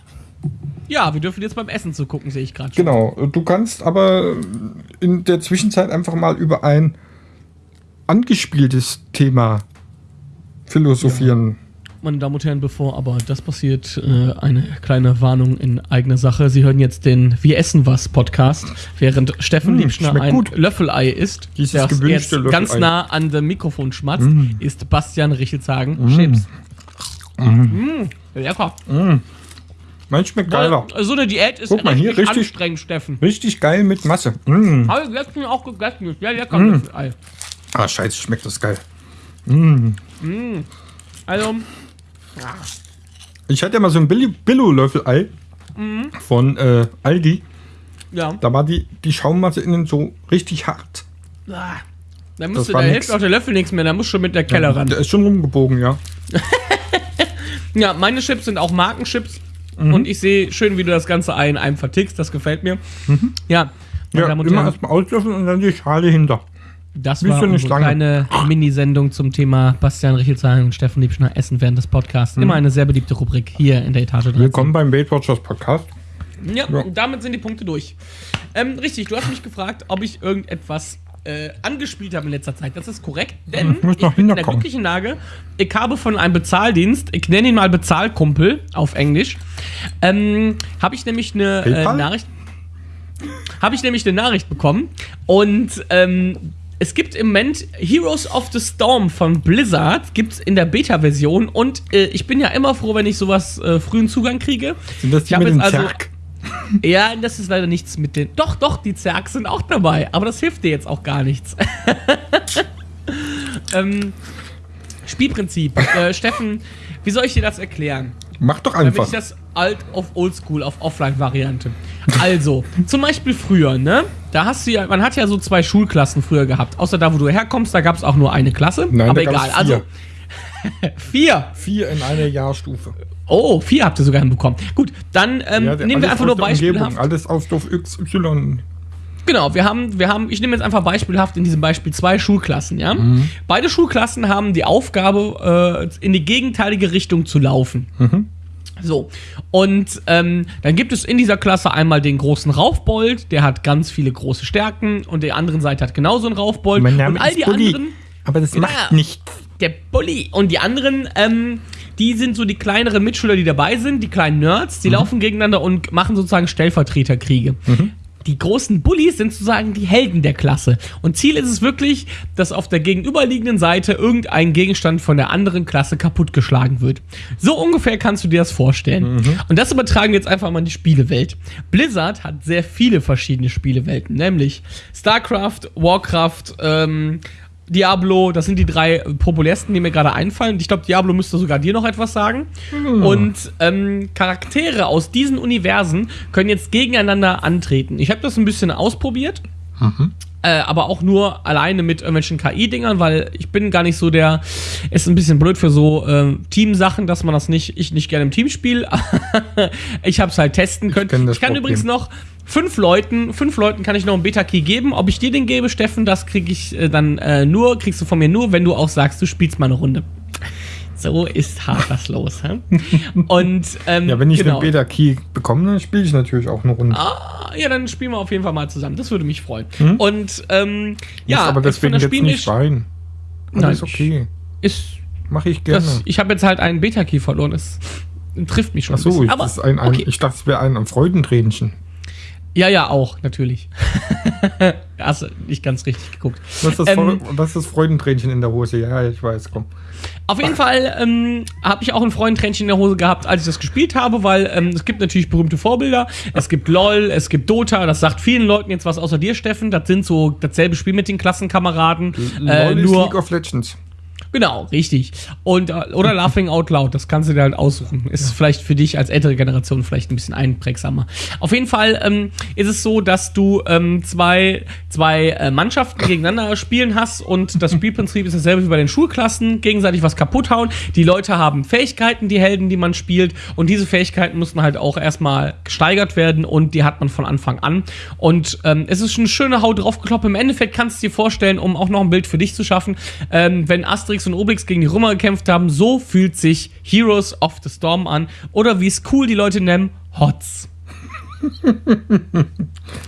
ja, wir dürfen jetzt beim Essen zu gucken, sehe ich gerade schon. Genau, du kannst aber in der Zwischenzeit einfach mal über ein angespieltes Thema philosophieren. Ja. Meine Damen und Herren, bevor aber das passiert, äh, eine kleine Warnung in eigener Sache. Sie hören jetzt den Wir essen was Podcast, während Steffen mmh, Liebschner ein gut. Löffelei isst, Dieses der jetzt Löffelei. ganz nah an dem Mikrofon schmatzt, mmh. ist Bastian Richelzagen mmh. Chips. Mmh. Lecker. Mmh. Mein schmeckt geiler. So eine Diät ist Guck mal, hier, richtig anstrengend, Steffen. Richtig geil mit Masse. Mm. Habe ich letztens auch gegessen. Ja, lecker mm. Löffelei. Ah, scheiße, schmeckt das geil. Mm. Mm. Also, ich hatte ja mal so ein Billo-Löffel-Ei mhm. von äh, Aldi. Ja. Da war die, die Schaummasse innen so richtig hart. Ah, da, musst du, da hilft auch der Löffel nichts mehr, da musst du mit der Keller ja, ran. Der ist schon rumgebogen, ja. [laughs] ja, meine Chips sind auch Markenchips. Und ich sehe schön, wie du das ganze Ei in einem vertickst. Das gefällt mir. Ja, meine Ja, und immer erstmal auslöffeln und dann die Schale hinter. Das wie war eine kleine Minisendung zum Thema Bastian Richelzahn und Steffen Liebschner essen während des Podcasts. Immer eine sehr beliebte Rubrik hier in der Etage 13. Willkommen beim Weight Watchers Podcast. Ja, Ja. damit sind die Punkte durch. Ähm, richtig, du hast mich gefragt, ob ich irgendetwas äh, angespielt habe in letzter Zeit. Das ist korrekt, denn Ich ich bin in der glücklichen Lage, ich habe von einem Bezahldienst, ich nenne ihn mal Bezahlkumpel auf Englisch, ähm, habe ich nämlich eine äh? Nachricht habe ich nämlich eine Nachricht bekommen und ähm, es gibt im Moment Heroes of the Storm von Blizzard, gibt es in der Beta-Version und äh, ich bin ja immer froh, wenn ich sowas äh, frühen Zugang kriege. Sind das Ich die hab mit jetzt also- Zerg? [laughs] Ja, das ist leider nichts mit den. Doch, doch, die Zergs sind auch dabei, aber das hilft dir jetzt auch gar nichts. [laughs] ähm, Spielprinzip. Äh, Steffen, wie soll ich dir das erklären? Mach doch Damit einfach. ich das alt auf Oldschool, auf Offline-Variante. Also, zum Beispiel früher, ne? Da hast du ja, man hat ja so zwei Schulklassen früher gehabt. Außer da, wo du herkommst, da gab es auch nur eine Klasse. Nein, aber egal. Also, vier. [laughs] vier. Vier in einer Jahrstufe. Oh, vier habt ihr sogar hinbekommen. Gut, dann ähm, Ja, nehmen wir einfach nur aus beispielhaft. Alles auf Stoff XY. Genau, wir haben, wir haben, ich nehme jetzt einfach beispielhaft in diesem Beispiel zwei Schulklassen, ja. Beide Schulklassen haben die Aufgabe, äh, in die gegenteilige Richtung zu laufen. So, und ähm, dann gibt es in dieser Klasse einmal den großen Raufbold, der hat ganz viele große Stärken und die andere Seite hat genauso einen Raufbold. Mein Name und all ist die Bulli. anderen, Aber das Ja. macht nichts. der Bully und die anderen, ähm, die sind so die kleineren Mitschüler, die dabei sind, die kleinen Nerds, die laufen gegeneinander und machen sozusagen Stellvertreterkriege. Die großen Bullies sind sozusagen die Helden der Klasse. Und Ziel ist es wirklich, dass auf der gegenüberliegenden Seite irgendein Gegenstand von der anderen Klasse kaputtgeschlagen wird. So ungefähr kannst du dir das vorstellen. Und das übertragen wir jetzt einfach mal in die Spielewelt. Blizzard hat sehr viele verschiedene Spielewelten, nämlich StarCraft, Warcraft, ähm, Diablo, das sind die drei äh, populärsten, die mir gerade einfallen. Ich glaube, Diablo müsste sogar dir noch etwas sagen. Und ähm, Charaktere aus diesen Universen können jetzt gegeneinander antreten. Ich habe das ein bisschen ausprobiert. Äh, aber auch nur alleine mit irgendwelchen KI-Dingern, weil ich bin gar nicht so der. Ist ein bisschen blöd für so ähm, Teamsachen, dass man das nicht, ich nicht gerne im Team spiele. [laughs] ich habe es halt testen können. Ich, das kann Problem. übrigens noch fünf Leuten, fünf Leuten kann ich noch einen Beta-Key geben. Ob ich dir den gebe, Steffen, das kriege ich äh, dann äh, nur, kriegst du von mir nur, wenn du auch sagst, du spielst mal eine Runde. So ist hart das los. hä? [laughs] Und ähm, Ja, wenn ich genau. den Beta-Key bekomme, dann spiele ich natürlich auch eine Runde. Ah, ja, dann spielen wir auf jeden Fall mal zusammen. Das würde mich freuen. Und ähm, ja, aber deswegen jetzt nicht weinen. Nein, Alles okay. ist Mache ich gerne. das, ich habe jetzt halt einen Beta-Key verloren. Das trifft mich schon. Ach so, ein ich, bisschen. ist ein, ein, okay. ich dachte, es wäre ein, ein Freudentränchen. Ja, ja, auch natürlich. [laughs] Hast du nicht ganz richtig geguckt. Das ist das, Ähm, das ist Freudentränchen in der Hose. Ja, ich weiß, komm. Auf jeden Fall ähm, habe ich auch ein Freundtränchen in der Hose gehabt, als ich das gespielt habe, weil ähm, es gibt natürlich berühmte Vorbilder. Es gibt LOL, es gibt Dota, das sagt vielen Leuten jetzt was außer dir, Steffen. Das sind so dasselbe Spiel mit den Klassenkameraden. Äh, LOL ist nur League of Legends. Genau, richtig. Und, äh, oder Laughing Out Loud, das kannst du dir halt aussuchen. Ist vielleicht für dich als ältere Generation vielleicht ein bisschen einprägsamer. Auf jeden Fall ähm, ist es so, dass du ähm, zwei, zwei äh, Mannschaften gegeneinander spielen hast und das [laughs] Spielprinzip ist dasselbe wie bei den Schulklassen, gegenseitig was kaputt hauen. Die Leute haben Fähigkeiten, die Helden, die man spielt und diese Fähigkeiten müssen halt auch erstmal gesteigert werden und die hat man von Anfang an. Und ähm, es ist schon eine schöne Haut draufgekloppt. Im Endeffekt kannst du dir vorstellen, um auch noch ein Bild für dich zu schaffen, ähm, wenn Asterix und Obelix gegen die Römer gekämpft haben, so fühlt sich Heroes of the Storm an. Oder wie es cool die Leute nennen, Hots. [laughs]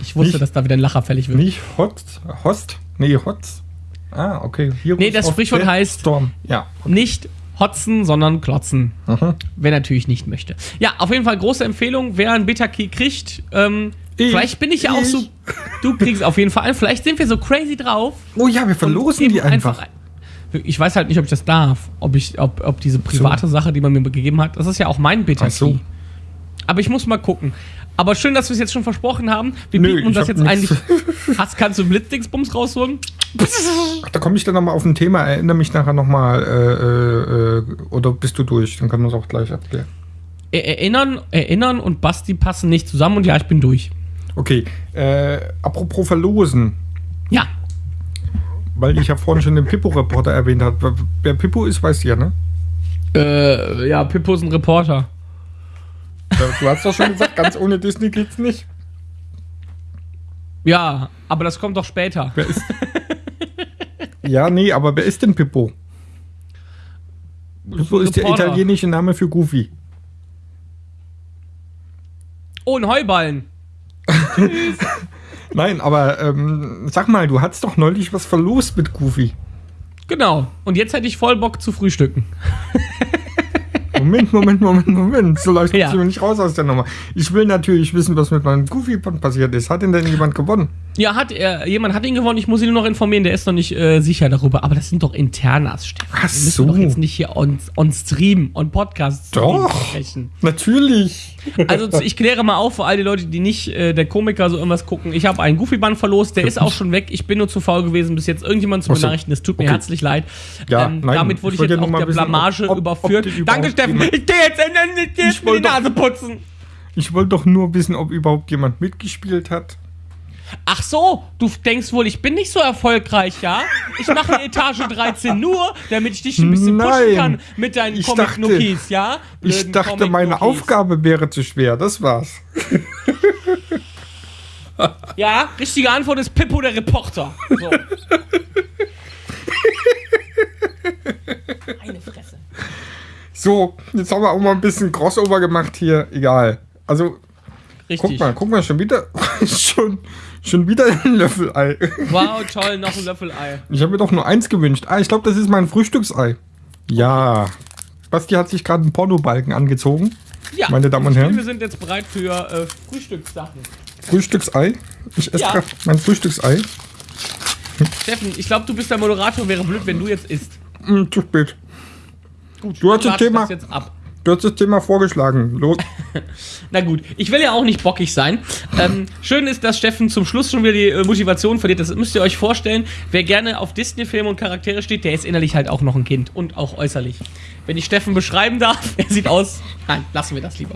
Ich wusste, Nicht- dass da wieder ein Lacher fällig wird. Nicht Hot, Host? Nee, Hots. Ah, okay. Heroes Nee, das Sprichwort heißt- Storm. Ja. Nicht hotzen, sondern klotzen. Aha. Wer natürlich nicht möchte. Ja, auf jeden Fall große Empfehlung. Wer einen Beta-Key kriegt, ähm, Ich. vielleicht bin ich ja auch Ich. so. Du kriegst auf jeden Fall einen. Vielleicht sind wir so crazy drauf. Oh ja, wir verlosen die einfach. ein. Ich weiß halt nicht, ob ich das darf. Ob, ich, ob, ob diese private Sache, die man mir gegeben hat, das ist ja auch mein Beta-Key. Ach so. Aber ich muss mal gucken. Aber schön, dass wir es jetzt schon versprochen haben. Wir Nö, bieten uns das jetzt eigentlich. [laughs] Hast, kannst du Blitzdingsbums rausholen? Ach, da komme ich dann nochmal auf ein Thema. Erinnere mich nachher nochmal. Äh, äh, äh, oder bist du durch? Dann können wir es auch gleich abklären. Er- Erinnern, erinnern und Basti passen nicht zusammen und ja, ich bin durch. Okay. Äh, apropos verlosen. Ja. Weil ich ja vorhin schon den Pippo-Reporter erwähnt habe. Wer Pippo ist, weiß ja, ne? Äh, ja, Pippo ist ein Reporter. Du hast doch schon gesagt, ganz ohne Disney geht's nicht. Ja, aber das kommt doch später. Wer ist. ja, nee, aber wer ist denn Pippo? Pippo ist der italienische Name für Goofy. Oh, ein Heuballen. [laughs] Nein, aber ähm, sag mal, du hattest doch neulich was verlost mit Goofy. Genau. Und jetzt hätte ich voll Bock zu frühstücken. [laughs] Moment, Moment, Moment, Moment. So leicht Ja. du nicht raus aus der Nummer. Ich will natürlich wissen, was mit meinem Goofy passiert ist. Hat denn denn jemand gewonnen? Ja, hat er, jemand hat ihn gewonnen, ich muss ihn nur noch informieren, der ist noch nicht äh, sicher darüber. Aber das sind doch Internas, Stefan. Ach Wir müssen so. doch jetzt nicht hier on, on Stream, on Podcast Doch. sprechen. Natürlich. Also ich kläre mal auf für all die Leute, die nicht äh, der Komiker so irgendwas gucken. Ich habe einen Goofy-Band verlost, der ist auch schon weg. Ich bin nur zu faul gewesen, bis jetzt irgendjemand zu Ach so. benachrichtigen. Es tut mir Okay. herzlich leid. Ja, ähm, nein, damit wurde ich ich, jetzt auch der wissen, Blamage ob- ob überführt. den Danke, Steffen. Ich gehe jetzt in, in, in, die Nase putzen. Ich wollte doch nur wissen, ob überhaupt jemand mitgespielt hat. Ach so, du denkst wohl, ich bin nicht so erfolgreich, ja? Ich mache eine Etage 13 nur, damit ich dich ein bisschen pushen Nein. kann mit deinen Ich Comic-Nookies, ja? Ich Blöden dachte, meine. Aufgabe wäre zu schwer. Das war's. Ja, richtige Antwort ist Pippo der Reporter. So. Eine Fresse. So, jetzt haben wir auch mal ein bisschen Crossover gemacht hier. Egal. Also, Richtig. guck mal, guck mal, schon wieder, [laughs] schon, schon wieder ein Löffelei. Wow, toll, noch ein Löffelei. Ich habe mir doch nur eins gewünscht. Ah, ich glaube, das ist mein Frühstücksei. Ja. Basti hat sich gerade einen Pornobalken angezogen. Ja, Meine Damen und Herren. Wir sind jetzt bereit für äh, Frühstückssachen. Frühstücksei. Ich esse Ja. gerade mein Frühstücksei. Steffen, ich glaube, du bist der Moderator. Wäre blöd, wenn du jetzt isst. Hm, zu spät. Gut, Du hast das Thema. Das jetzt ab. Du hast das Thema vorgeschlagen. Los. [laughs] Na gut, ich will ja auch nicht bockig sein. Ähm, schön ist, dass Steffen zum Schluss schon wieder die äh, Motivation verliert. Das müsst ihr euch vorstellen. Wer gerne auf Disney-Filme und Charaktere steht, der ist innerlich halt auch noch ein Kind und auch äußerlich. Wenn ich Steffen beschreiben darf, [laughs] er sieht aus. Nein, lassen wir das lieber.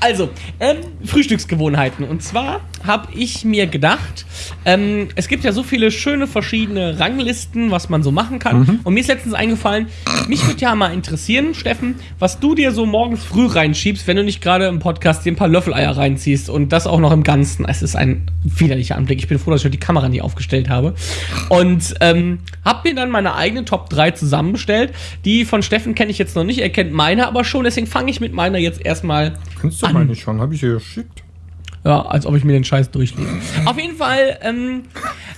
Also, ähm, Frühstücksgewohnheiten. Und zwar habe ich mir gedacht, ähm, es gibt ja so viele schöne verschiedene Ranglisten, was man so machen kann. Und mir ist letztens eingefallen, mich würde ja mal interessieren, Steffen, was du dir so morgens früh reinschiebst, wenn du nicht gerade im Podcast dir ein paar Löffeleier reinziehst und das auch noch im Ganzen. Es ist ein widerlicher Anblick. Ich bin froh, dass ich die Kamera nie aufgestellt habe. Und ähm, habe mir dann meine eigene Top 3 zusammengestellt. Die von Steffen kenne ich jetzt noch nicht, er kennt meine aber schon, deswegen fange ich mit meiner jetzt erstmal Kennst du An. meine schon? Habe ich dir geschickt? ja, als ob ich mir den Scheiß durchlese. Auf jeden Fall ähm,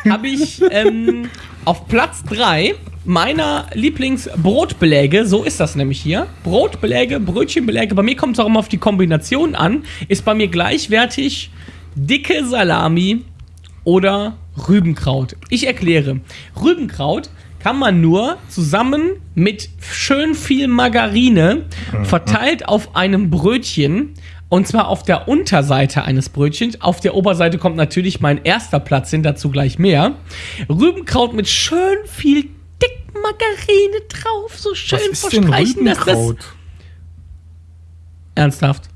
habe ich ähm, auf Platz 3 meiner Lieblingsbrotbeläge, so ist das nämlich hier. Brotbeläge, Brötchenbeläge, bei mir kommt es auch immer auf die Kombination an, ist bei mir gleichwertig dicke Salami oder Rübenkraut. Ich erkläre. Rübenkraut kann man nur zusammen mit schön viel Margarine verteilt auf einem Brötchen und zwar auf der Unterseite eines Brötchens. Auf der Oberseite kommt natürlich mein erster Platz hin, dazu gleich mehr. Rübenkraut mit schön viel Dickmargarine drauf, so schön Was ist denn verstreichen, dass das Rübenkraut? ernsthaft.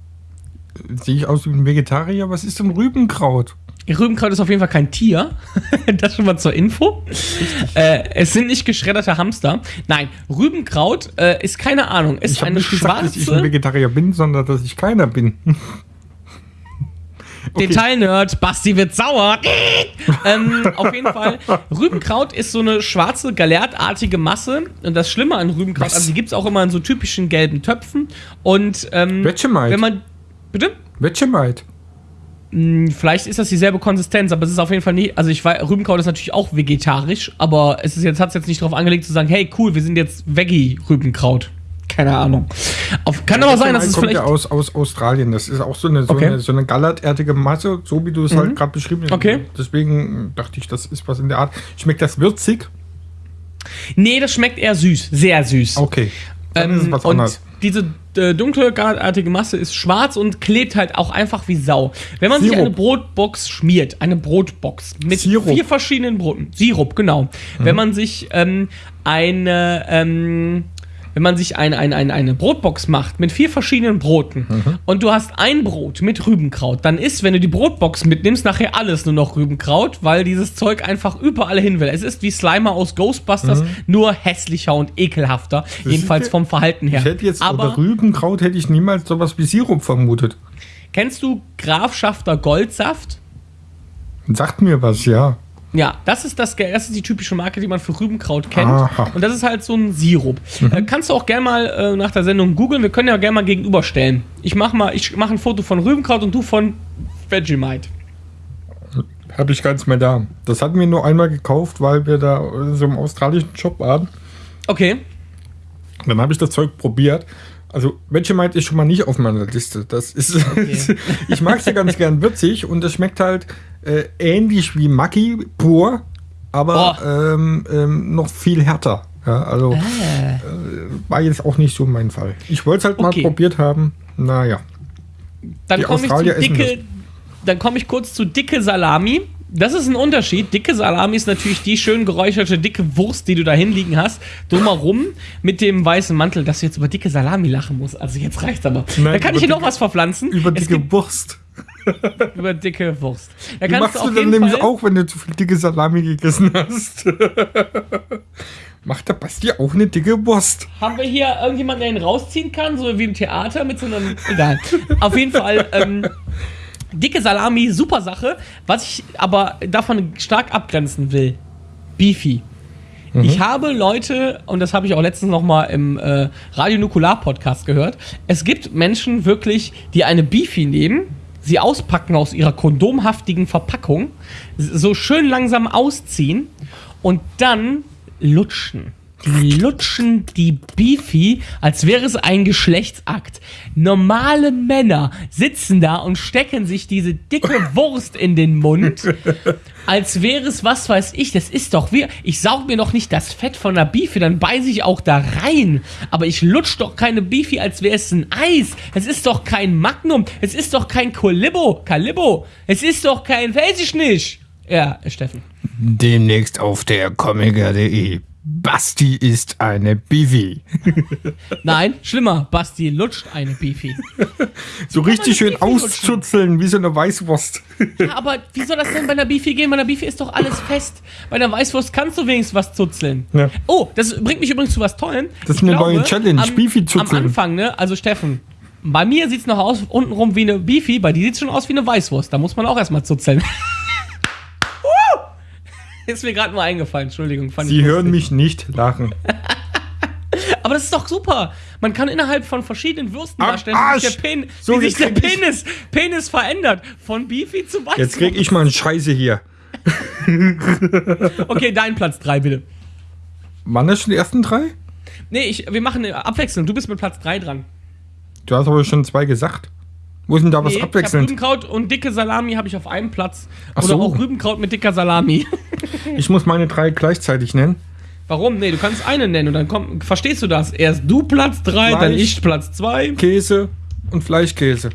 Sehe ich aus wie ein Vegetarier? Was ist denn Rübenkraut? Rübenkraut ist auf jeden Fall kein Tier. [laughs] das schon mal zur Info. Äh, es sind nicht geschredderte Hamster. Nein, Rübenkraut äh, ist keine Ahnung. Ist Ich habe nicht gesagt, dass ich ein schwarze Vegetarier bin, sondern dass ich keiner bin. [laughs] Okay. Detailnerd. Basti wird sauer. [laughs] ähm, auf jeden Fall. Rübenkraut ist so eine schwarze, galertartige Masse. Und das Schlimme an Rübenkraut, Was? also die gibt es auch immer in so typischen gelben Töpfen. Und ähm, Vegemite. wenn man. Bitte? Vegemite. Hm, Vielleicht ist das dieselbe Konsistenz, aber es ist auf jeden Fall nicht. Also ich weiß, Rübenkraut ist natürlich auch vegetarisch, aber es ist jetzt hat es jetzt nicht darauf angelegt zu sagen, hey cool, wir sind jetzt Veggie Rübenkraut. Keine Ahnung. Auf, kann aber sein, dass es kommt vielleicht. ja aus, aus Australien. Das ist auch so eine, so Okay. eine, so eine gallertartige Masse, so wie du es halt gerade beschrieben hast. Okay. Deswegen dachte ich, das ist was in der Art. Schmeckt das würzig? Nee, das schmeckt eher süß, sehr süß. Okay. Dann ist es Ähm, was anderes. diese äh, dunkle, gallertartige Masse ist schwarz und klebt halt auch einfach wie Sau. Wenn man sich Sirup. eine Brotbox schmiert, eine Brotbox mit Sirup. vier verschiedenen Broten, Sirup, genau. Wenn man sich ähm, eine, ähm, wenn man sich ein, ein, ein, eine Brotbox macht mit vier verschiedenen Broten und du hast ein Brot mit Rübenkraut, dann ist, wenn du die Brotbox mitnimmst, nachher alles nur noch Rübenkraut, weil dieses Zeug einfach überall hin will. Es ist wie Slimer aus Ghostbusters, nur hässlicher und ekelhafter. jedenfalls ja- vom Verhalten her. Ich hätte jetzt Aber Rübenkraut hätte ich niemals sowas wie Sirup vermutet. Kennst du Grafschafter Goldsaft? Sagt mir was, ja. Ja, das ist, das, das ist die typische Marke, die man für Rübenkraut kennt. Aha. Und das ist halt so ein Sirup. Äh, kannst du auch gerne mal äh, nach der Sendung googeln. Wir können ja gerne mal gegenüberstellen. Ich mache mal, ich mache ein Foto von Rübenkraut und du von Vegemite. Habe ich ganz mehr da. Das hatten wir nur einmal gekauft, weil wir da so einem australischen Shop waren. Okay. Dann habe ich das Zeug probiert. Also Vegemite ist schon mal nicht auf meiner Liste. Das ist, [laughs] ich mag es ja ganz gern würzig und es schmeckt halt äh, ähnlich wie Maki pur, aber ähm, ähm, noch viel härter. Ja, also äh, war jetzt auch nicht so mein Fall. Ich wollte es halt mal Okay. probiert haben. Naja. Dann komme ich zu dicke. Dann komme ich kurz zu dicke Salami. Das ist ein Unterschied. Dicke Salami ist natürlich die schön geräucherte dicke Wurst, die du da hinliegen hast, drumherum mit dem weißen Mantel, dass du jetzt über dicke Salami lachen musst. Also jetzt reicht's aber. Nein, da kann ich hier noch was verpflanzen. Über Es dicke Wurst. [laughs] über dicke Wurst. Da kannst machst du du dann nämlich Fall, auch, wenn du zu viel dicke Salami gegessen hast. [laughs] Macht der Basti auch eine dicke Wurst? Haben wir hier irgendjemanden, der ihn rausziehen kann, so wie im Theater mit so einem. Egal. Auf jeden Fall, ähm, dicke Salami, super Sache. Was ich aber davon stark abgrenzen will: Beefy. Ich habe Leute, und das habe ich auch letztens noch mal im äh, Radio Nukular Podcast gehört, es gibt Menschen wirklich, die eine Beefy nehmen, sie auspacken aus ihrer kondomhaftigen Verpackung, so schön langsam ausziehen und dann lutschen. Die lutschen die Beefy, als wäre es ein Geschlechtsakt. Normale Männer sitzen da und stecken sich diese dicke [laughs] Wurst in den Mund, als wäre es, was weiß ich, das ist doch wir. Ich saug mir doch nicht das Fett von der Beefy, dann beiße ich auch da rein. Aber ich lutsch doch keine Beefy, als wäre es ein Eis. Es ist doch kein Magnum. Es ist doch kein Colibbo. Calibbo. Es ist doch kein, weiß ich nicht. Ja, Steffen. Demnächst auf der comiker.de. Basti ist eine Bivi. [laughs] Nein, schlimmer. Basti lutscht eine Beefy. [laughs] So richtig schön Bifi auszuzeln, wie so eine Weißwurst. Ja, aber wie soll das denn bei einer Beefy gehen? Bei einer Beefy ist doch alles fest. Bei einer Weißwurst kannst du wenigstens was zuzeln. Ja. Oh, das bringt mich übrigens zu was Tollem. Das ist Ich eine neue Challenge, am, Am zuzeln. Anfang, ne? Also Steffen, bei mir sieht es noch aus, untenrum wie eine Beefy, bei dir sieht es schon aus wie eine Weißwurst. Da muss man auch erstmal zuzeln. [laughs] [laughs] Ist mir gerade nur eingefallen, Entschuldigung. Sie hören mich nicht lachen. [laughs] Aber das ist doch super. Man kann innerhalb von verschiedenen Würsten Am darstellen, wie sich, Arsch! der, Pen So, wie sich der Penis, Penis verändert. Von Beefy zu Weißwurst. Jetzt krieg ich mal eine Scheiße hier. [laughs] Okay, dein Platz 3, bitte. Waren das schon die ersten drei? Nee, ich, wir machen eine Abwechslung. Du bist mit Platz 3 dran. Du hast aber schon zwei gesagt. Wo ist denn da was Nee, hab abwechselnd? Rübenkraut und dicke Salami habe ich auf einem Platz. Ach Oder so. auch Rübenkraut mit dicker Salami. [laughs] Ich muss meine drei gleichzeitig nennen. Warum? Nee, du kannst eine nennen und dann komm, verstehst du das? Erst du Platz 3, dann ich Platz 2. Käse und Fleischkäse.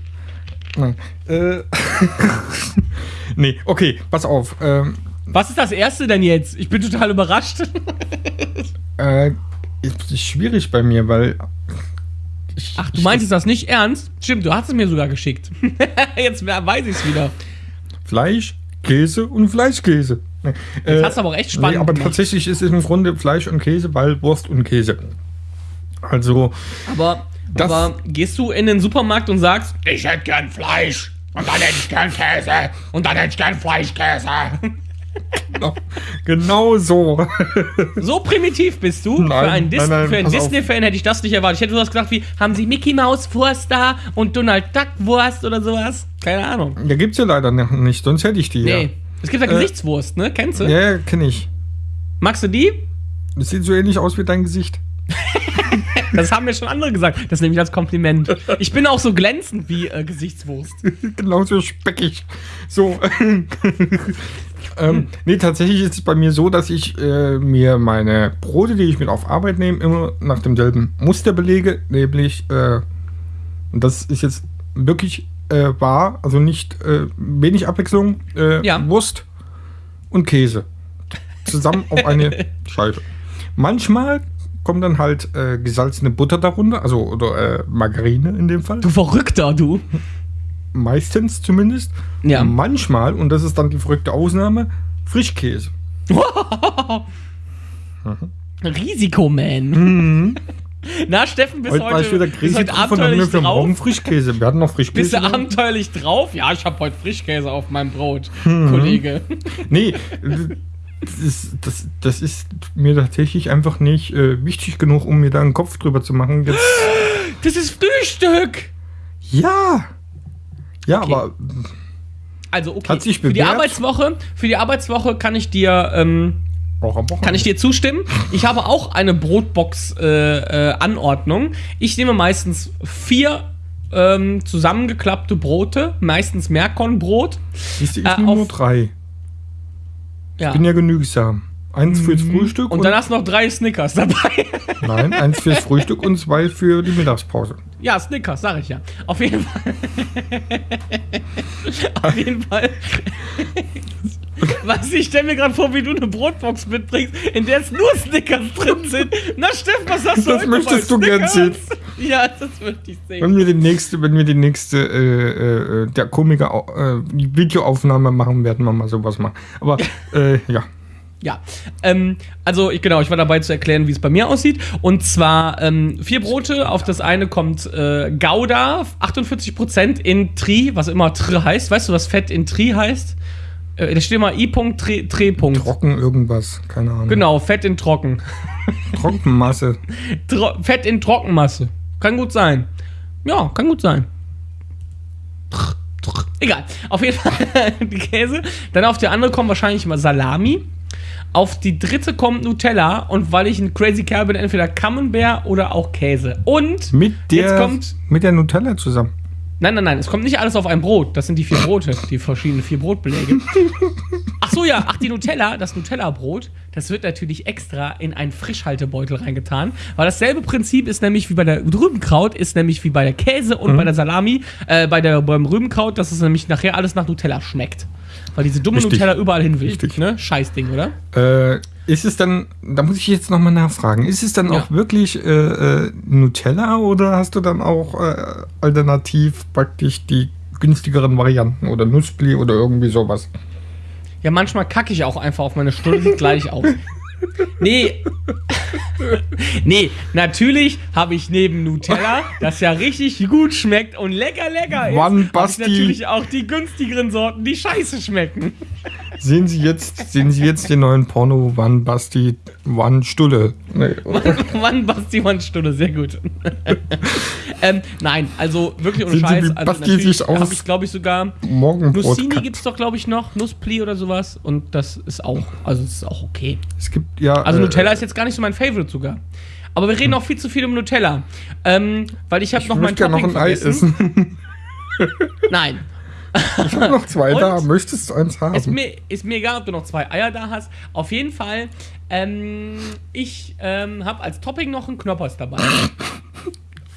Nein. Äh. [laughs] nee, okay, pass auf. Ähm, Was ist das erste denn jetzt? Ich bin total überrascht. [laughs] äh, ist schwierig bei mir, weil. Ach, du meintest [laughs] das nicht ernst? Stimmt, du hast es mir sogar geschickt. [laughs] jetzt weiß ich es wieder. Fleisch, Käse und Fleischkäse. Nee, äh, hast du aber auch echt spannend Nee, aber gemacht. tatsächlich ist es im Grunde Fleisch und Käse, weil Wurst und Käse. Also, Aber, Das- aber gehst du in den Supermarkt und sagst, ich hätte gern Fleisch und dann hätte ich gern Käse und dann hätte ich gern Fleischkäse. [laughs] genau, genau so. So primitiv bist du. Nein, für einen, Dis einen. Disney-Fan hätte ich das nicht erwartet. Ich hätte sowas gesagt wie, haben Sie Mickey Wurst da und Donald Duck Wurst oder sowas? Keine Ahnung. Ja, gibt's ja leider nicht, sonst hätte ich die Nee. Es gibt ja Gesichtswurst, ne? Kennst du? ja. Ja, kenne ich. Magst du die? Das sieht so ähnlich aus wie dein Gesicht. [laughs] Das haben mir schon andere gesagt. Das nehme ich als Kompliment. Ich bin auch so glänzend wie äh, Gesichtswurst. [laughs] Genauso speckig. So. [laughs] ähm, nee, tatsächlich ist es bei mir so, dass ich äh, mir meine Brote, die ich mit auf Arbeit nehme, immer nach demselben Muster belege, nämlich, äh, und das ist jetzt wirklich äh, wahr, also nicht äh, wenig Abwechslung, äh, Ja. Wurst und Käse. Zusammen auf eine [laughs] Scheibe. Manchmal kommt dann halt äh, gesalzene Butter darunter, also oder Margarine in dem Fall Du Verrückter, du. Meistens zumindest. Ja. Manchmal, und das ist dann die verrückte Ausnahme, Frischkäse. [laughs] Risikoman. [laughs] Na, Steffen, bis Heute war ich heute, wieder bis heute drauf abenteuerlich für morgen drauf. Frischkäse. Wir hatten noch Bist Frischkäse. du da. abenteuerlich drauf? Ja, ich habe heute Frischkäse auf meinem Brot, Mhm. Kollege. [laughs] Nee, das ist, das, das ist mir tatsächlich einfach nicht äh, wichtig genug, um mir da einen Kopf drüber zu machen. Jetzt, [gasps] Das ist Frühstück! ja. Ja, Okay. aber Also, okay. Hat sich für die. Arbeitswoche, für die Arbeitswoche kann ich dir, ähm, kann ich dir zustimmen. Ich habe auch eine Brotbox-Anordnung. ich nehme meistens vier ähm, zusammengeklappte Brote, meistens Meerkornbrot. Siehst du, ich äh, nehme nur drei. Ja. Ich bin ja genügsam. Eins fürs Frühstück und dann hast du noch drei Snickers dabei. [laughs] Nein, eins fürs Frühstück und zwei für die Mittagspause. Ja, Snickers, sag ich ja. Auf jeden Fall. [laughs] Auf jeden Fall. Was ich stelle mir gerade vor, wie du eine Brotbox mitbringst, in der es nur Snickers drin sind. Na, Steffen, was hast du Das heute möchtest du gern Snickers? Ja, das möchte ich sehen. Wenn wir die nächste, wenn wir die nächste äh, äh, der Komiker äh, Videoaufnahme machen, werden wir mal sowas machen. Aber [laughs] äh, ja. Ja, ähm, also ich, genau, ich war dabei zu erklären, wie es bei mir aussieht. Und zwar ähm, vier Brote, auf das eine kommt äh, Gouda, 48% in Tri, was immer Tri heißt. Weißt du, was Fett in Tri heißt? Äh, da steht immer I-Punkt, Tri, Tri Punkt. Trocken irgendwas, keine Ahnung. Genau, Fett in Trocken. [laughs] Trockenmasse. Tro Fett in Trockenmasse. Kann gut sein. Ja, kann gut sein. Egal. Auf jeden [laughs] Fall die Käse. Dann auf die andere kommt wahrscheinlich mal Salami. Auf die dritte kommt Nutella. Und weil ich ein Crazy Kerl bin, entweder Camembert oder auch Käse. Und Mit der, jetzt kommt. mit der Nutella zusammen. Nein, nein, nein, es kommt nicht alles auf ein Brot. Das sind die vier Brote, die verschiedenen vier Brotbeläge. [laughs] Ach so, ja, ach, die Nutella, das Nutella-Brot, das wird natürlich extra in einen Frischhaltebeutel reingetan. Weil dasselbe Prinzip ist nämlich wie bei der Rübenkraut, ist nämlich wie bei der Käse und bei der Salami, äh, bei der, beim Rübenkraut, dass es nämlich nachher alles nach Nutella schmeckt. Weil diese dumme Richtig. Nutella überall hin will. Richtig. Ne? Scheißding, oder? Äh, ist es dann, da muss ich jetzt nochmal nachfragen, ist es dann Ja. auch wirklich äh, äh, Nutella oder hast du dann auch äh, alternativ praktisch die günstigeren Varianten oder Nussbli oder irgendwie sowas? Ja, manchmal kacke ich auch einfach auf meine Stunde, sieht gleich [laughs] aus. Nee. nee, natürlich habe ich neben Nutella, das ja richtig gut schmeckt und lecker, lecker ist, Mann, Basti. natürlich auch die günstigeren Sorten, die scheiße schmecken. Sehen Sie jetzt, sehen Sie jetzt den neuen Porno Wann Basti Wann Stulle? Nee. Mann, [laughs] Basti, Mann, Stunde, sehr gut. [laughs] ähm, nein, also wirklich ohne Sehen Sie, Scheiß. wie Also Basti sich aus- ich, glaube ich, sogar. Nussini gibt es doch, glaube ich, noch. Nusspli oder sowas. Und das ist auch, also das ist auch okay. Es gibt ja. Also äh, Nutella ist jetzt gar nicht so mein Favorite sogar. Aber wir reden auch viel zu viel um Nutella. Ähm, weil ich habe noch mein Topping noch ein Ei essen. [laughs] Nein. Ich habe noch zwei da. Möchtest du eins haben? Ist mir, ist mir egal, ob du noch zwei Eier da hast. Auf jeden Fall, ähm, ich ähm, habe als Topping noch einen Knoppers dabei. [laughs]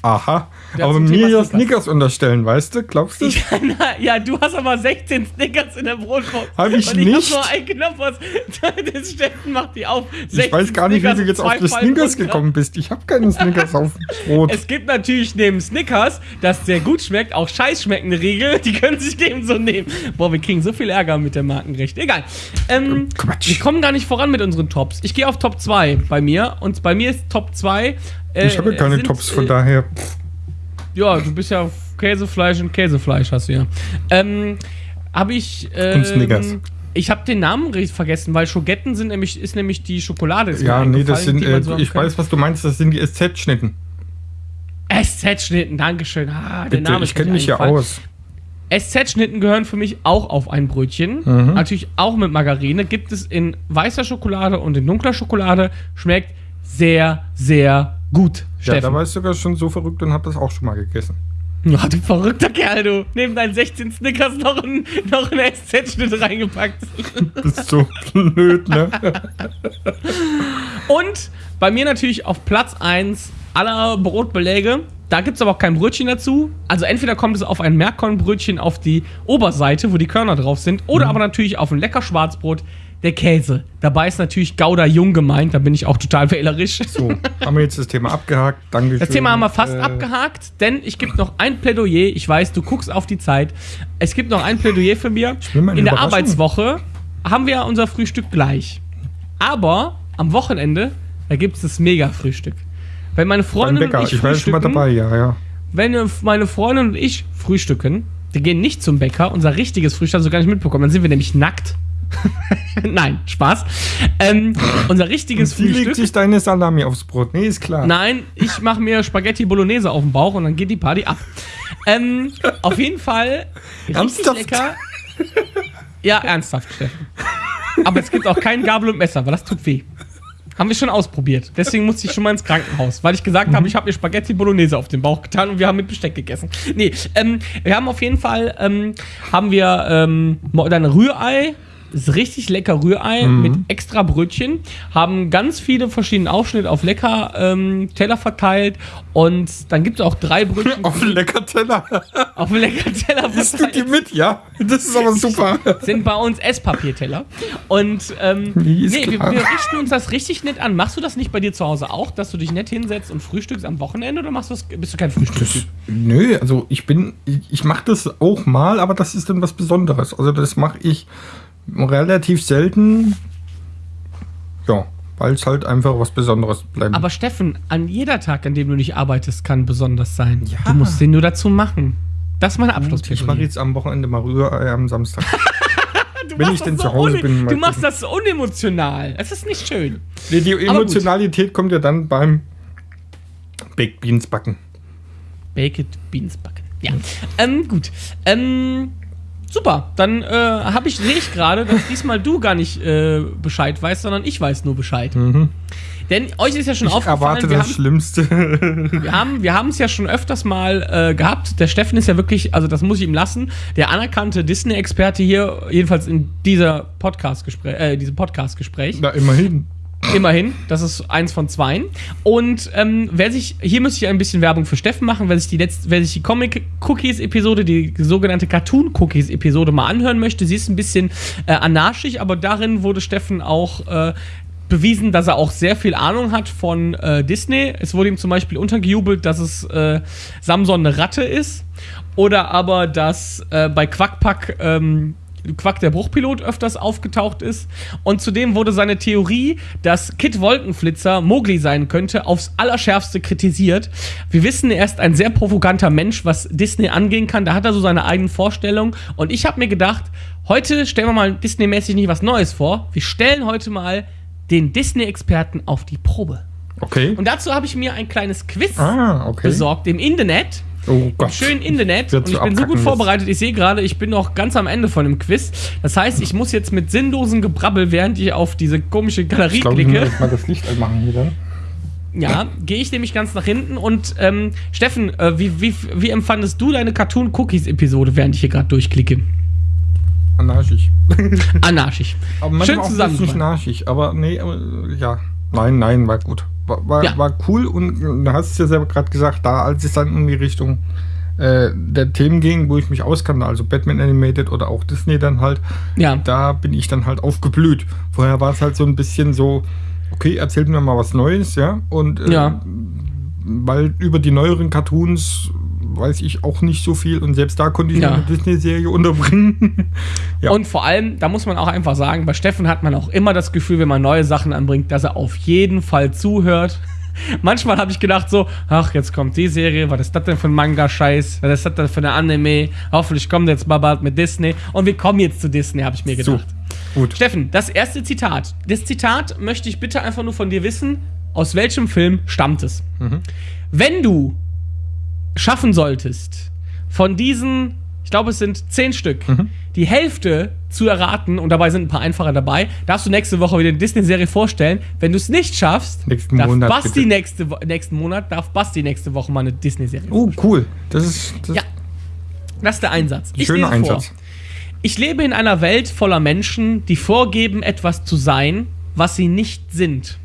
Aha. Ja, aber mir ja Snickers. Snickers unterstellen, weißt du? Glaubst du? Ich, na, ja, du hast aber 16 Snickers in der Brotbox. Hab ich und ich nicht. hab nur einen Knoppers. [laughs] Das Steffen macht die auf. Ich 16 weiß gar nicht, wie Snickers du und jetzt auf die Snickers runter. gekommen bist. Ich habe keine Snickers auf dem Brot. Es gibt natürlich neben Snickers, das sehr gut schmeckt, auch scheiß schmeckende Riegel. Die können sich dem so nehmen. Boah, wir kriegen so viel Ärger mit der Markenrecht. Egal. Ähm, Quatsch. wir kommen gar nicht voran mit unseren Tops. Ich gehe auf Top 2 bei mir. Und bei mir ist Top 2. Äh, ich habe ja keine sind, Tops, von äh, daher. Ja, du bist ja Käsefleisch und Käsefleisch hast du ja. Ähm, habe ich. Ähm, Und Snickers. Ich habe den Namen richtig vergessen, weil Schogetten sind nämlich, ist nämlich die Schokolade. Ja, nee, das sind. Äh, so ich weiß, was du meinst. Das sind die SZ-Schnitten. SZ-Schnitten, Dankeschön. Ah, der Bitte, Name ich kenne mich ja aus. SZ-Schnitten gehören für mich auch auf ein Brötchen. Mhm. Natürlich auch mit Margarine. Gibt es in weißer Schokolade und in dunkler Schokolade. Schmeckt sehr, sehr gut. Ja, da Steffen. war ich sogar schon so verrückt und habe das auch schon mal gegessen. Ja, du verrückter Kerl, du. Neben deinen 16 Snickers noch ein, noch ein SZ-Schnitt reingepackt. [laughs] Bist so blöd, ne? [laughs] Und bei mir natürlich auf Platz 1 aller Brotbeläge. Da gibt es aber auch kein Brötchen dazu. Also entweder kommt es auf ein Merkornbrötchen auf die Oberseite, wo die Körner drauf sind, oder aber natürlich auf ein lecker Schwarzbrot der Käse. Dabei ist natürlich Gouda Jung gemeint, da bin ich auch total wählerisch. So, haben wir jetzt das Thema abgehakt. Dankeschön. Das Thema haben wir fast Äh, abgehakt, denn ich gebe noch ein Plädoyer. Ich weiß, du guckst auf die Zeit. Es gibt noch ein Plädoyer für mir. In der. Arbeitswoche haben wir unser Frühstück gleich. Aber am Wochenende, da gibt es das Mega-Frühstück. Wenn meine Freundin und ich, Ich war schon mal dabei, ja, ja. wenn meine Freundin und ich frühstücken, wir gehen nicht zum Bäcker, unser richtiges Frühstück hast du gar nicht mitbekommen, dann sind wir nämlich nackt. [laughs] Nein, Spaß. Ähm, unser richtiges Wie legt Frühstück. sich deine Salami aufs Brot? Nee, ist klar. Nein, ich mache mir Spaghetti Bolognese auf den Bauch und dann geht die Party ab. Ähm, auf jeden Fall richtig Ernsthaft? lecker. Ja, ernsthaft, Steffen. Aber es gibt auch kein Gabel und Messer, weil das tut weh. Haben wir schon ausprobiert. Deswegen musste ich schon mal ins Krankenhaus, weil ich gesagt habe, ich habe mir Spaghetti Bolognese auf den Bauch getan und wir haben mit Besteck gegessen. Nee, ähm, wir haben auf jeden Fall, ähm, haben wir ähm, dann Rührei. Ist richtig lecker Rührei mit extra Brötchen. Haben ganz viele verschiedene Aufschnitte auf lecker ähm, Teller verteilt. Und dann gibt es auch drei Brötchen [laughs] Auf lecker Teller. auf lecker Teller Isst du die mit? Ja. Das ist aber super. Sind bei uns Esspapierteller. Und ähm, [laughs] Nee, wir, wir richten uns das richtig nett an. Machst du das nicht bei dir zu Hause auch, dass du dich nett hinsetzt und frühstückst am Wochenende oder machst du das, bist du kein Frühstück? Nö, also ich bin, ich, ich mache das auch mal, aber das ist dann was Besonderes. Also das mache ich relativ selten. Ja, weil es halt einfach was Besonderes bleibt. Aber Steffen, an jeder Tag, an dem du nicht arbeitest, kann besonders sein. Ja. Du musst den nur dazu machen. Das ist meine ich mache jetzt am Wochenende mal Rührei am Samstag. [laughs] Wenn ich denn das zu Hause bin, Du machst das so unemotional. Es ist nicht schön. Nee, die. Emotionalität kommt ja dann beim Baked Beans backen. Baked Beans backen. Ja. Ähm, gut. Ähm, super. Dann äh, habe ich, sehe ich gerade, dass diesmal du gar nicht äh, Bescheid weißt, sondern ich weiß nur Bescheid. Denn euch ist ja schon Mhm. Ich aufgefallen, erwarte wir das haben, Schlimmste. [laughs] wir haben wir es ja schon öfters mal äh, gehabt. Der Steffen ist ja wirklich, also das muss ich ihm lassen, der anerkannte Disney-Experte hier, jedenfalls in dieser Podcast-Gespräch, äh, diesem Podcast-Gespräch. Na, immerhin. Immerhin, das ist eins von zweien. Und ähm, wer sich, hier müsste ich ein bisschen Werbung für Steffen machen, wer sich die letzte, wer sich die Comic-Cookies-Episode, die sogenannte Cartoon-Cookies-Episode mal anhören möchte, sie ist ein bisschen äh, anarchisch, aber darin wurde Steffen auch äh, bewiesen, dass er auch sehr viel Ahnung hat von äh, Disney. Es wurde ihm zum Beispiel untergejubelt, dass es äh, Samson eine Ratte ist. Oder aber, dass äh, bei Quackpack ähm, Quack der Bruchpilot öfters aufgetaucht ist. Und zudem wurde seine Theorie, dass Kid Wolkenflitzer Mowgli sein könnte, aufs Allerschärfste kritisiert. Wir wissen, er ist ein sehr provokanter Mensch, was Disney angehen kann. Da hat er so seine eigenen Vorstellungen. Und ich habe mir gedacht, heute stellen wir mal Disney-mäßig nicht was Neues vor. Wir stellen heute mal den Disney-Experten auf die Probe. Okay. Und dazu habe ich mir ein kleines Quiz ah, okay. besorgt im Internet. Oh Gott. Schön Internet. Und ich bin so gut vorbereitet. Ich sehe gerade, ich bin noch ganz am Ende von dem Quiz. Das heißt, ich muss jetzt mit sinnlosen Gebrabbel, während ich auf diese komische Galerie Ich glaube, ich muss klicke, erst mal das Licht anmachen hier dann. ja, gehe ich nämlich ganz nach hinten. Und ähm, Steffen, äh, wie, wie, wie empfandest du deine Cartoon-Cookies-Episode, während ich hier gerade durchklicke? Anarchisch. Anarchisch. Aber Schön auch nicht anarchisch. Aber nee, aber, ja. Nein, nein, war gut. War, Ja. war cool und du hast es ja selber gerade gesagt, da als es dann in die Richtung äh, der Themen ging, wo ich mich auskannte, also Batman Animated oder auch Disney dann halt, Ja. da bin ich dann halt aufgeblüht. Vorher war es halt so ein bisschen so, okay, erzählt mir mal was Neues, ja. Und äh, Ja. weil über die neueren Cartoons weiß ich auch nicht so viel und selbst da konnte ich Ja. eine Disney-Serie unterbringen. [laughs] ja. Und vor allem, da muss man auch einfach sagen, bei Steffen hat man auch immer das Gefühl, wenn man neue Sachen anbringt, dass er auf jeden Fall zuhört. [laughs] Manchmal habe ich gedacht so, ach, jetzt kommt die Serie, was ist das denn für ein Manga-Scheiß? Was ist das denn für eine Anime? Hoffentlich kommt jetzt mal bald mit Disney. Und wir kommen jetzt zu Disney, habe ich mir so, gedacht. gut. Steffen, das erste Zitat. Das Zitat möchte ich bitte einfach nur von dir wissen, aus welchem Film stammt es? Wenn du schaffen solltest, von diesen, ich glaube, es sind zehn Stück, die Hälfte zu erraten, und dabei sind ein paar einfache dabei, darfst du nächste Woche wieder eine Disney-Serie vorstellen. Wenn du es nicht schaffst, Nächsten darf Monat, Basti bitte. nächste, Wo- nächsten Monat, darf Basti nächste Woche mal eine Disney-Serie Oh, cool. Das ist, das Ja. Das ist der Einsatz. ein schöner lese vor. Einsatz. Ich lebe in einer Welt voller Menschen, die vorgeben, etwas zu sein, was sie nicht sind.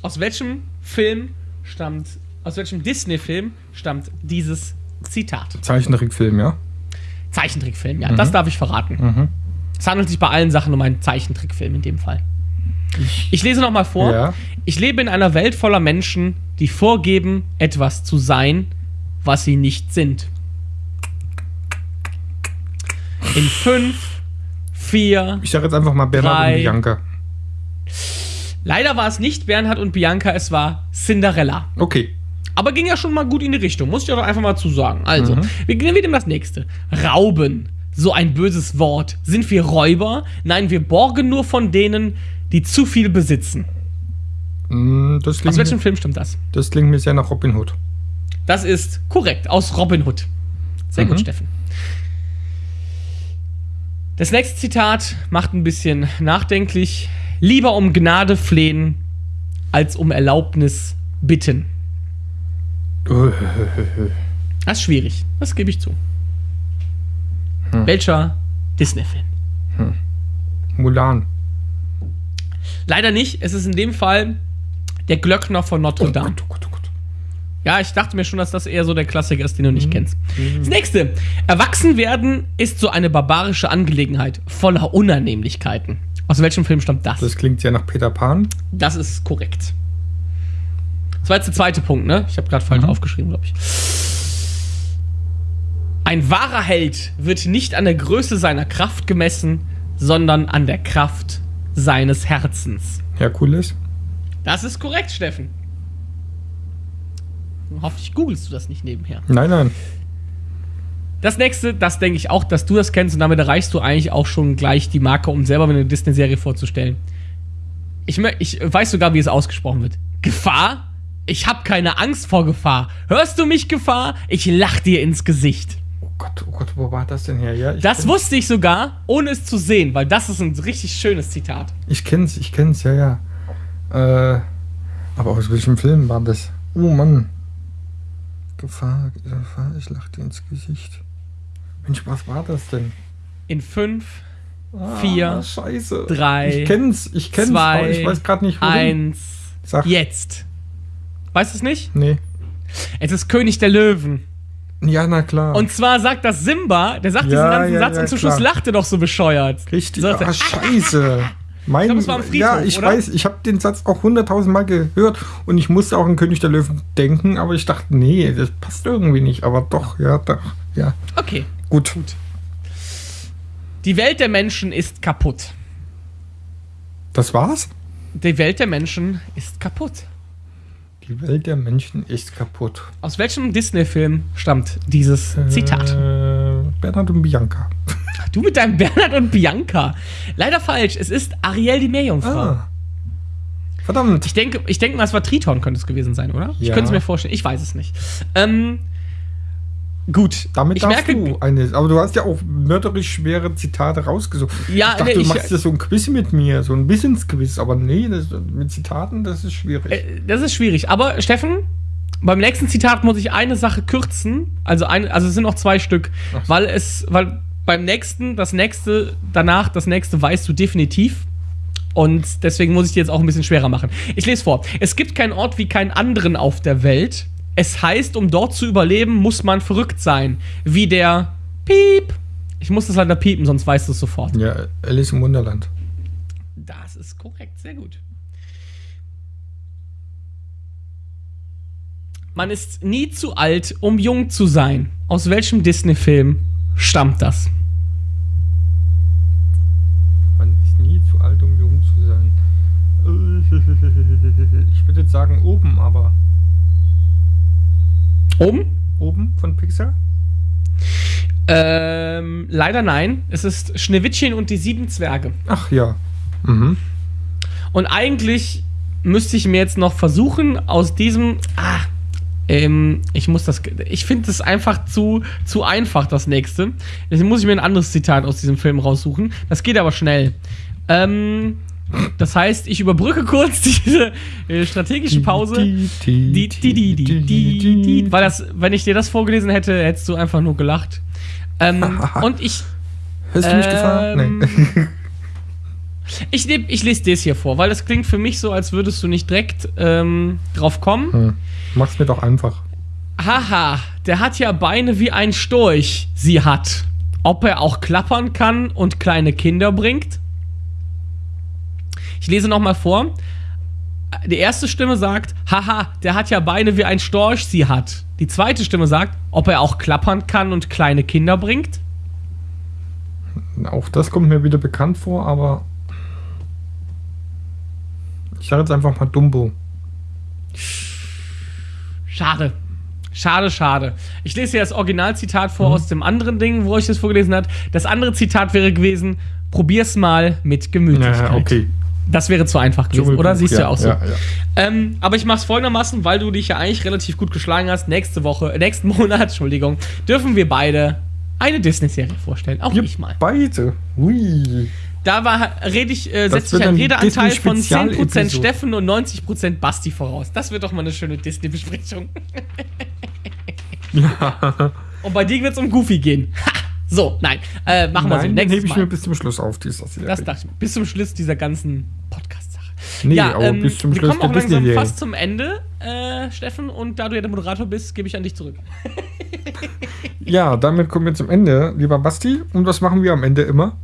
Aus welchem Film stammt, aus welchem Disney-Film stammt dieses Zitat? Zeichentrickfilm, ja. Zeichentrickfilm, ja, Mhm. das darf ich verraten. Es handelt sich bei allen Sachen um einen Zeichentrickfilm in dem Fall. Ich lese nochmal vor. Ja. Ich lebe in einer Welt voller Menschen, die vorgeben, etwas zu sein, was sie nicht sind. In fünf, vier, Ich sage jetzt einfach mal Bernhard Drei. und Bianca. Leider war es nicht Bernhard und Bianca, es war Cinderella. Okay. Aber ging ja schon mal gut in die Richtung, muss ich doch einfach mal zu sagen. Also, Mhm. wir gehen wieder das nächste. Rauben. So ein böses Wort. Sind wir Räuber? Nein, wir borgen nur von denen, die zu viel besitzen. Mm, Das Aus welchem mir, Film stimmt das? das klingt mir sehr nach Robin Hood. Das ist korrekt, aus Robin Hood. Sehr gut, Mhm. Steffen. Das nächste Zitat macht ein bisschen nachdenklich. Lieber um Gnade flehen, als um Erlaubnis bitten. [laughs] Das ist schwierig, das gebe ich zu. Welcher Disney-Film? Mulan. Leider nicht, es ist in dem Fall der Glöckner von Notre Dame. Oh Gott, oh Gott. Ja, ich dachte mir schon, dass das eher so der Klassiker ist, den du nicht kennst. Das nächste. Erwachsen werden ist so eine barbarische Angelegenheit, voller Unannehmlichkeiten. Aus welchem Film stammt das? Das klingt sehr nach Peter Pan. Das ist korrekt. Das war jetzt der zweite Punkt, ne? Ich habe gerade falsch aufgeschrieben, glaube ich. Ein wahrer Held wird nicht an der Größe seiner Kraft gemessen, sondern an der Kraft seines Herzens. Herkules. Das ist korrekt, Steffen. Hoffentlich googelst du das nicht nebenher. Nein, nein. Das nächste, das denke ich auch, dass du das kennst und damit erreichst du eigentlich auch schon gleich die Marke, um selber eine Disney-Serie vorzustellen. Ich, ich weiß sogar, wie es ausgesprochen wird. Gefahr? Ich habe keine Angst vor Gefahr. Hörst du mich, Gefahr? Ich lach dir ins Gesicht. Oh Gott, oh Gott, wo war das denn her? Ja, Das wusste ich sogar, ohne es zu sehen, weil das ist ein richtig schönes Zitat. Ich kenn's, ich kenn's, ja, ja. Äh, aber aus welchem Film war das? Oh Mann. Gefahr, Gefahr, ich lach dir ins Gesicht. Mensch, was war das denn? In fünf, Ah, Vier, Scheiße. drei, Ich kenn's, ich kenn's, zwei, ich weiß gerade nicht, wohin. eins, Sag. jetzt. Weißt du es nicht? Nee. Es ist König der Löwen. Ja, na klar. Und zwar sagt das Simba, der sagt Ja, diesen ganzen ja, Satz ja, und zum klar. Schluss lacht er doch so bescheuert. Richtig, er, ah, scheiße. Mein, glaub, war am Friedhof, ja, ich oder? weiß, ich habe den Satz auch hunderttausend Mal gehört und ich musste auch an König der Löwen denken, aber ich dachte, nee, das passt irgendwie nicht. Aber doch, ja, doch, ja. Okay, Gut. gut. Die Welt der Menschen ist kaputt. Das war's? Die Welt der Menschen ist kaputt. Die Welt der Menschen ist kaputt. Aus welchem Disney-Film stammt dieses Zitat? Äh, Bernhard und Bianca. Du mit deinem Bernhard und Bianca. Leider falsch. Es ist Ariel die Meerjungfrau. Ah. Verdammt. Ich denke, ich denke mal, es war Triton, könnte es gewesen sein, oder? Ich Ja. könnte es mir vorstellen. Ich weiß es nicht. Ähm, gut. Damit ich darfst merke, du eine. Aber du hast ja auch mörderisch schwere Zitate rausgesucht. Ja, ich dachte, nee, du ich- machst ja so ein Quiz mit mir, so ein Wissensquiz. Aber nee, das, mit Zitaten, das ist schwierig. Äh, Das ist schwierig. Aber Steffen, beim nächsten Zitat muss ich eine Sache kürzen. Also, ein, also es sind noch zwei Stück. So. Weil es, weil beim nächsten, das nächste, danach, das nächste weißt du definitiv. Und deswegen muss ich dir jetzt auch ein bisschen schwerer machen. Ich lese vor. Es gibt keinen Ort wie keinen anderen auf der Welt. Es heißt, um dort zu überleben, muss man verrückt sein. Wie der Piep. Ich muss das leider piepen, sonst weißt du es sofort. ja, Alice im Wunderland. Das ist korrekt, sehr gut. Man ist nie zu alt, um jung zu sein. Aus welchem Disney-Film stammt das? Man ist nie zu alt, um jung zu sein. [laughs] Ich würde jetzt sagen oben, aber. Um? Oben von Pixar? Ähm, leider nein. Es ist Schneewittchen und die sieben Zwerge. Ach ja. Mhm. Und eigentlich müsste ich mir jetzt noch versuchen, aus diesem. Ah, ähm, ich muss das. Ich finde das einfach zu, zu einfach, das nächste. Deswegen muss ich mir ein anderes Zitat aus diesem Film raussuchen. Das geht aber schnell. Ähm, das heißt, ich überbrücke kurz diese äh, strategische Pause. Die, die, die, weil das, wenn ich dir das vorgelesen hätte, hättest du einfach nur gelacht. Ähm, [laughs] und ich, Hörst du mich gefahren? Ähm, Nee. [laughs] ich, nehm, ich lese das hier vor, weil das klingt für mich so, als würdest du nicht direkt ähm, drauf kommen. Hm. Mach's mir doch einfach. Haha, der hat ja Beine wie ein Storch, sie hat. Ob er auch klappern kann und kleine Kinder bringt? Ich lese nochmal vor. Die erste Stimme sagt, haha, der hat ja Beine wie ein Storch, sie hat. Die zweite Stimme sagt, ob er auch klappern kann und kleine Kinder bringt? Auch das kommt mir wieder bekannt vor, aber. Ich sage jetzt einfach mal Dumbo. Schade. Schade, schade. Ich lese hier das Originalzitat vor aus dem anderen Ding, wo ich das vorgelesen habe. Das andere Zitat wäre gewesen: Probier's mal mit Gemütlichkeit. Ja, okay. Das wäre zu einfach gewesen, oder? Siehst du ja auch so. Ja, ja. Ähm, aber ich mache es folgendermaßen, weil du dich ja eigentlich relativ gut geschlagen hast. Nächste Woche, äh, nächsten [laughs] Monat, Entschuldigung, dürfen wir beide eine Disney-Serie vorstellen. Auch ich mal. Beide. Ui. Da war, rede ich, äh, setze ich einen ein Redeanteil von 10% Disney-Spezialepisode. Steffen und 90% Basti voraus. Das wird doch mal eine schöne Disney-Besprechung. [laughs] Und bei dir wird es um Goofy gehen. Ha! [laughs] So, nein. Äh, machen wir so. Nein, den Nächstes hebe ich Mal. mir bis zum Schluss auf. Dieser Serie. Das dachte ich mir. Bis zum Schluss dieser ganzen Podcast-Sache. Nee, ja, aber ähm, bis zum wir Schluss kommen auch langsam Disney-Serie. fast zum Ende, äh, Steffen. Und da du ja der Moderator bist, gebe ich an dich zurück. [laughs] Ja, damit kommen wir zum Ende, lieber Basti. Und was machen wir am Ende immer?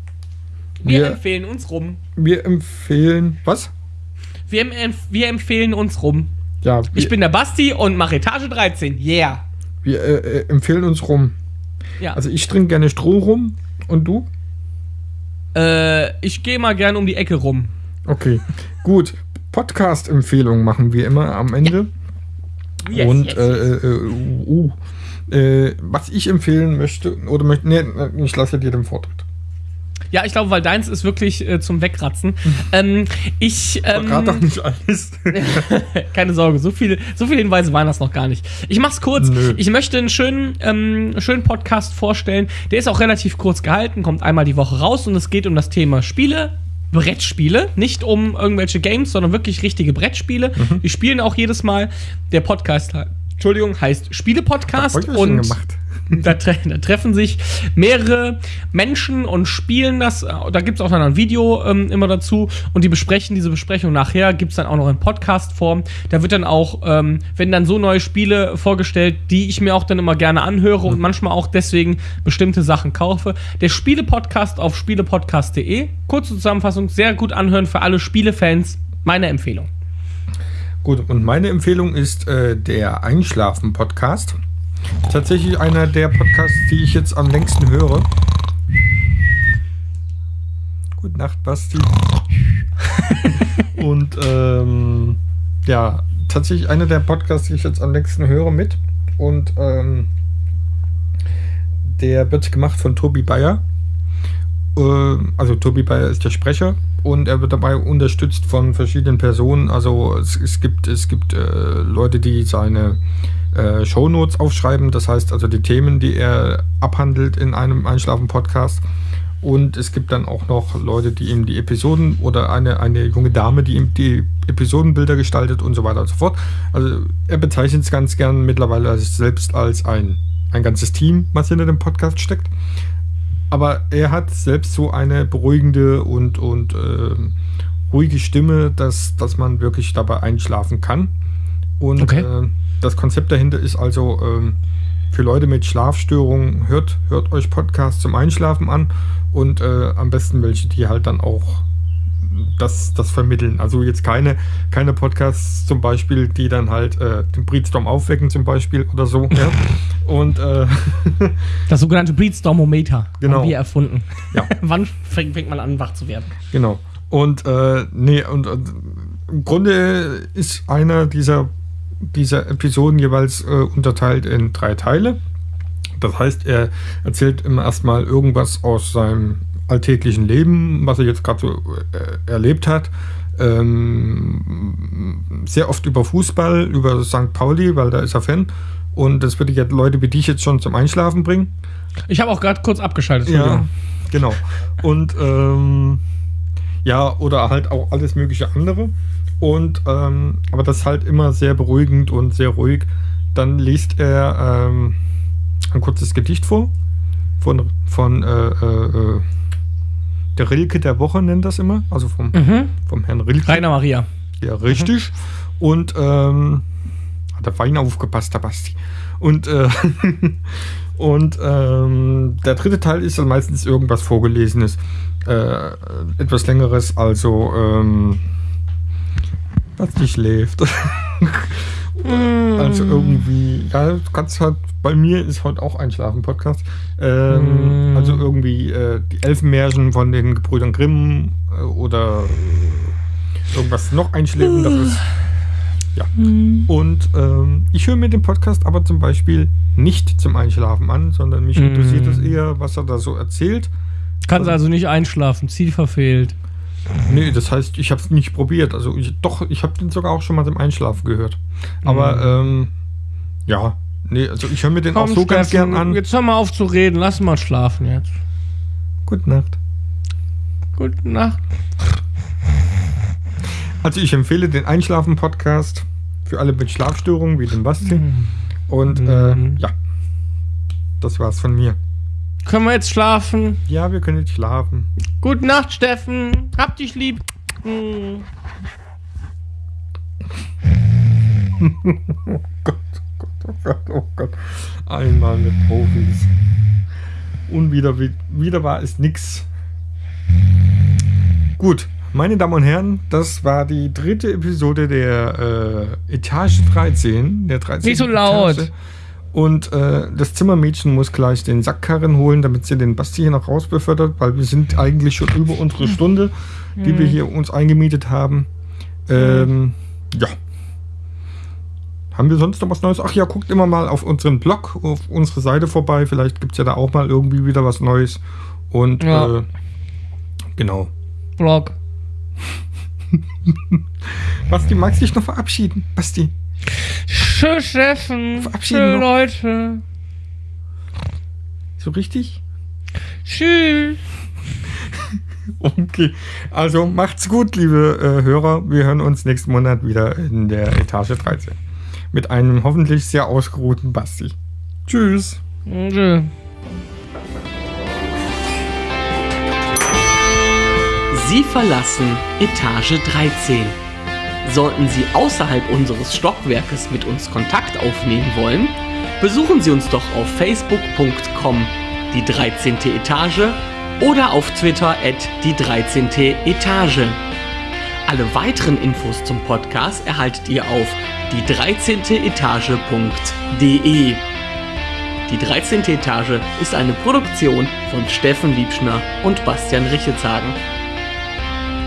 Wir Wir, empfehlen uns rum. wir empfehlen. Was? Wir, em- wir empfehlen uns rum. Ja, wir, Ich bin der Basti und mache Etage 13. Yeah. wir äh, äh, empfehlen uns rum. Ja. Also ich trinke gerne Stroh rum. Und du? äh, ich gehe mal gern um die Ecke rum. Okay, gut. Podcast-Empfehlungen machen wir immer am Ende. Yes, und yes, äh, äh, uh, äh, was ich empfehlen möchte, oder möchte, nee, ich lasse dir den Vortritt. Ja, ich glaube, weil deins ist wirklich äh, zum Wegratzen. [laughs] ähm, ich. Ähm, Verrat doch nicht alles. [laughs] Keine Sorge, so viele, so viele Hinweise waren das noch gar nicht. Ich mach's kurz. Nö. Ich möchte einen schönen, ähm, schönen Podcast vorstellen. Der ist auch relativ kurz gehalten, kommt einmal die Woche raus und es geht um das Thema Spiele. Brettspiele, nicht um irgendwelche Games, sondern wirklich richtige Brettspiele. Mhm. Die spielen auch jedes Mal. Der Podcast, Entschuldigung, heißt Spiele-Podcast und gemacht. [laughs] da, tre da treffen sich mehrere Menschen und spielen das. Da gibt es auch dann ein Video ähm, immer dazu und die besprechen diese Besprechung nachher. Gibt es dann auch noch in Podcast-Form. Da wird dann auch, ähm, wenn dann so neue Spiele vorgestellt, die ich mir auch dann immer gerne anhöre und manchmal auch deswegen bestimmte Sachen kaufe. Der Spiele-Podcast auf spielepodcast.de. Kurze Zusammenfassung, sehr gut anhören für alle Spielefans. Meine Empfehlung. Gut, und meine Empfehlung ist äh, der Einschlafen-Podcast. Tatsächlich einer der Podcasts, die ich jetzt am längsten höre. Gute Nacht, Basti. [laughs] und ähm, ja, tatsächlich einer der Podcasts, die ich jetzt am längsten höre mit. Und ähm, der wird gemacht von Tobi Bayer. Ähm, also Tobi Bayer ist der Sprecher und er wird dabei unterstützt von verschiedenen Personen. Also es, es gibt, es gibt äh, Leute, die seine äh, Shownotes aufschreiben, das heißt also die Themen, die er abhandelt in einem Einschlafen-Podcast. Und es gibt dann auch noch Leute, die ihm die Episoden oder eine, eine junge Dame, die ihm die Episodenbilder gestaltet und so weiter und so fort. Also er bezeichnet es ganz gern mittlerweile selbst als ein, ein ganzes Team, was hinter dem Podcast steckt. Aber er hat selbst so eine beruhigende und, und ähm, ruhige Stimme, dass, dass man wirklich dabei einschlafen kann. Und Okay. äh, das Konzept dahinter ist also ähm, für Leute mit Schlafstörungen, hört, hört euch Podcasts zum Einschlafen an und äh, am besten welche, die halt dann auch das, das vermitteln. Also jetzt keine, keine Podcasts zum Beispiel, die dann halt äh, den Breedstorm aufwecken zum Beispiel oder so. ja. [laughs] Und äh, [laughs] Das sogenannte Breedstormometer Genau. haben wir erfunden. Ja. [laughs] Wann fängt, man an, wach zu werden? Genau. Und äh, nee, und, und im Grunde ist einer dieser, dieser Episoden jeweils äh, unterteilt in drei Teile. Das heißt, er erzählt immer erstmal irgendwas aus seinem alltäglichen Leben, was er jetzt gerade so äh, erlebt hat. Ähm, sehr oft über Fußball, über St. Pauli, weil da ist er Fan. Und das würde jetzt Leute wie dich jetzt schon zum Einschlafen bringen. Ich habe auch gerade kurz abgeschaltet. Ja, genau. Und ähm, ja, oder halt auch alles mögliche andere. Und ähm, aber das ist halt immer sehr beruhigend und sehr ruhig. Dann liest er ähm, ein kurzes Gedicht vor von, von äh, äh, äh, der Rilke der Woche nennt das immer, also vom, Mhm. vom Herrn Rilke. Rainer Maria. Ja, richtig. Und ähm, hat der Wein aufgepasst, der Basti. Und, äh, [laughs] und ähm, der dritte Teil ist dann meistens irgendwas Vorgelesenes. Äh, etwas längeres, also ähm, Basti schläft. [laughs] Also irgendwie, ja, du kannst halt, bei mir ist heute auch Einschlafen-Podcast. Ähm, Mm. Also irgendwie äh, die Elfenmärchen von den Gebrüdern Grimm äh, oder irgendwas noch Einschläfenderes. Ja. Und ähm, ich höre mir den Podcast aber zum Beispiel nicht zum Einschlafen an, sondern mich interessiert es eher, was er da so erzählt. Kannst also nicht einschlafen, Ziel verfehlt. Nee, das heißt, ich habe es nicht probiert. Also ich, doch, ich habe den sogar auch schon mal zum Einschlafen gehört. Aber ähm, ja, nee, also ich höre mir den auch so ganz gern an. Jetzt hör mal auf zu reden, lass mal schlafen jetzt. Gute Nacht. Gute Nacht. Also ich empfehle den Einschlafen-Podcast für alle mit Schlafstörungen wie den Basti. Und äh, ja, das war's von mir. Können wir jetzt schlafen? Ja, wir können jetzt schlafen. Gute Nacht, Steffen. Hab dich lieb. Hm. Oh Gott, oh Gott. Einmal mit Profis. Unwieder, wiederbar ist nix. Gut, meine Damen und Herren, das war die dritte Episode der äh, Etage 13. Der 13. Nicht so laut. Etage. Und äh, das Zimmermädchen muss gleich den Sackkarren holen, damit sie den Basti hier noch rausbefördert, weil wir sind eigentlich schon über unsere Stunde, die wir hier uns eingemietet haben. Ähm, ja. Haben wir sonst noch was Neues? Ach ja, guckt immer mal auf unseren Blog, auf unsere Seite vorbei. Vielleicht gibt es ja da auch mal irgendwie wieder was Neues. Und Ja. äh, genau. Vlog. [laughs] Basti, magst du dich noch verabschieden? Basti. Tschüss, Steffen. Verabschieden Tschüss, noch. Leute. So richtig? Tschüss. [laughs] Okay. Also macht's gut, liebe äh, Hörer. Wir hören uns nächsten Monat wieder in der Etage 13. Mit einem hoffentlich sehr ausgeruhten Basti. Tschüss. Tschüss. Sie verlassen Etage 13. Sollten Sie außerhalb unseres Stockwerkes mit uns Kontakt aufnehmen wollen, besuchen Sie uns doch auf facebook.com die 13. Etage oder auf Twitter at die 13. Etage. Alle weiteren Infos zum Podcast erhaltet ihr auf die 13. Etage.de. Die 13. Etage ist eine Produktion von Steffen Liebschner und Bastian Richetshagen.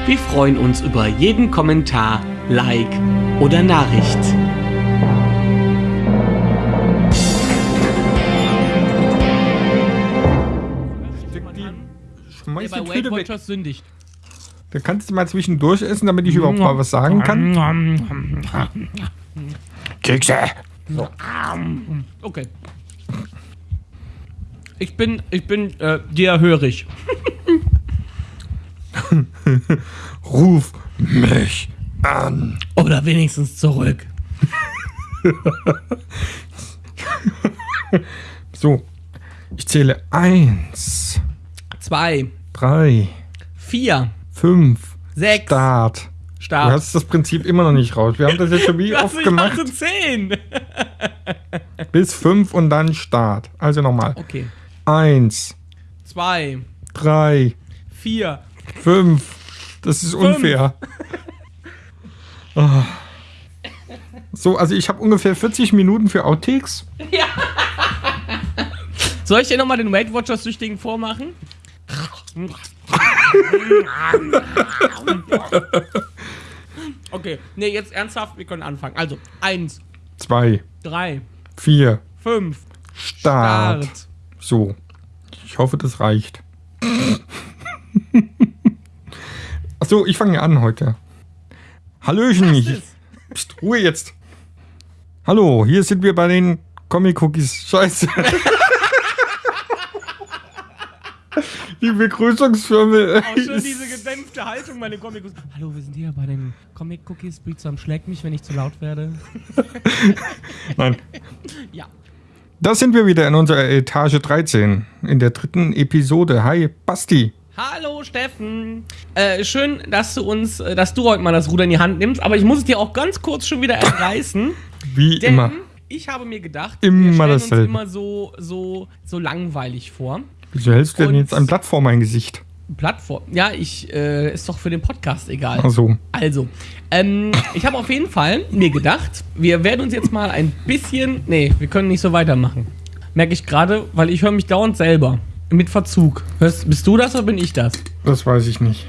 Wir freuen uns über jeden Kommentar, Like oder Nachricht. Schmeiß die Tüte weg. Sündigt. Da kannst du mal zwischendurch essen, damit ich überhaupt mal was sagen kann. Kekse. Okay. Ich bin, ich bin äh, dir hörig. [laughs] Ruf mich an. Oder wenigstens zurück. [laughs] So. Ich zähle eins, Zwei, drei, vier, fünf. sechs, Start. Du Start. hast das Prinzip immer noch nicht raus. Wir haben das jetzt schon wie [laughs] oft ich gemacht. hatte zehn. [laughs] Bis fünf und dann Start. Also nochmal. Okay. Eins, Zwei, drei, vier. fünf. Das ist unfair. Ah. So, also ich habe ungefähr 40 Minuten für Outtakes. Soll ich dir nochmal den Weight Watchers Süchtigen vormachen? Okay, nee, jetzt ernsthaft, wir können anfangen. Also, eins, Zwei, drei, vier, fünf, Start. Start. So. Ich hoffe, das reicht. [laughs] Achso, ich fange an heute. Hallöchen. Ich, Psst, Ruhe jetzt. Hallo, hier sind wir bei den Comic Cookies. Scheiße. [laughs] Die Begrüßungsfirma. Auch schön diese gedämpfte Haltung bei den Comic Cookies. Hallo, wir sind hier bei den Comic Cookies. Breedsam schlägt mich, wenn ich zu laut werde. [laughs] Nein. [laughs] Ja. Da sind wir wieder in unserer Etage 13. In der dritten Episode. Hi, Basti. Hallo Steffen. Äh, schön, dass du uns, äh, dass du heute mal das Ruder in die Hand nimmst, aber ich muss es dir auch ganz kurz schon wieder entreißen. [laughs] Wie Denn immer. ich habe mir gedacht, Immer wir stellen uns immer so, so, so langweilig vor. Wieso hältst du denn jetzt ein Blatt vor mein Gesicht? Plattform. Ja, ich, äh, ist doch für den Podcast egal. Also, Also, ähm, ich habe auf jeden Fall mir gedacht, wir werden uns jetzt mal ein bisschen. Nee, wir können nicht so weitermachen. Merke ich gerade, weil ich höre mich dauernd selber. Mit Verzug. Hörst, bist du das oder bin ich das? das weiß ich nicht.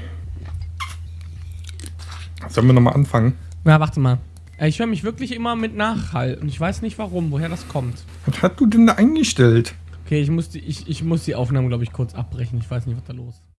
Sollen wir nochmal anfangen? Ja, warte mal. Äh, Ich höre mich wirklich immer mit Nachhall und ich weiß nicht warum, woher das kommt. Was hast du denn da eingestellt? Okay, ich muss die, ich, ich muss die Aufnahme, glaube ich, kurz abbrechen. Ich weiß nicht, was da los ist.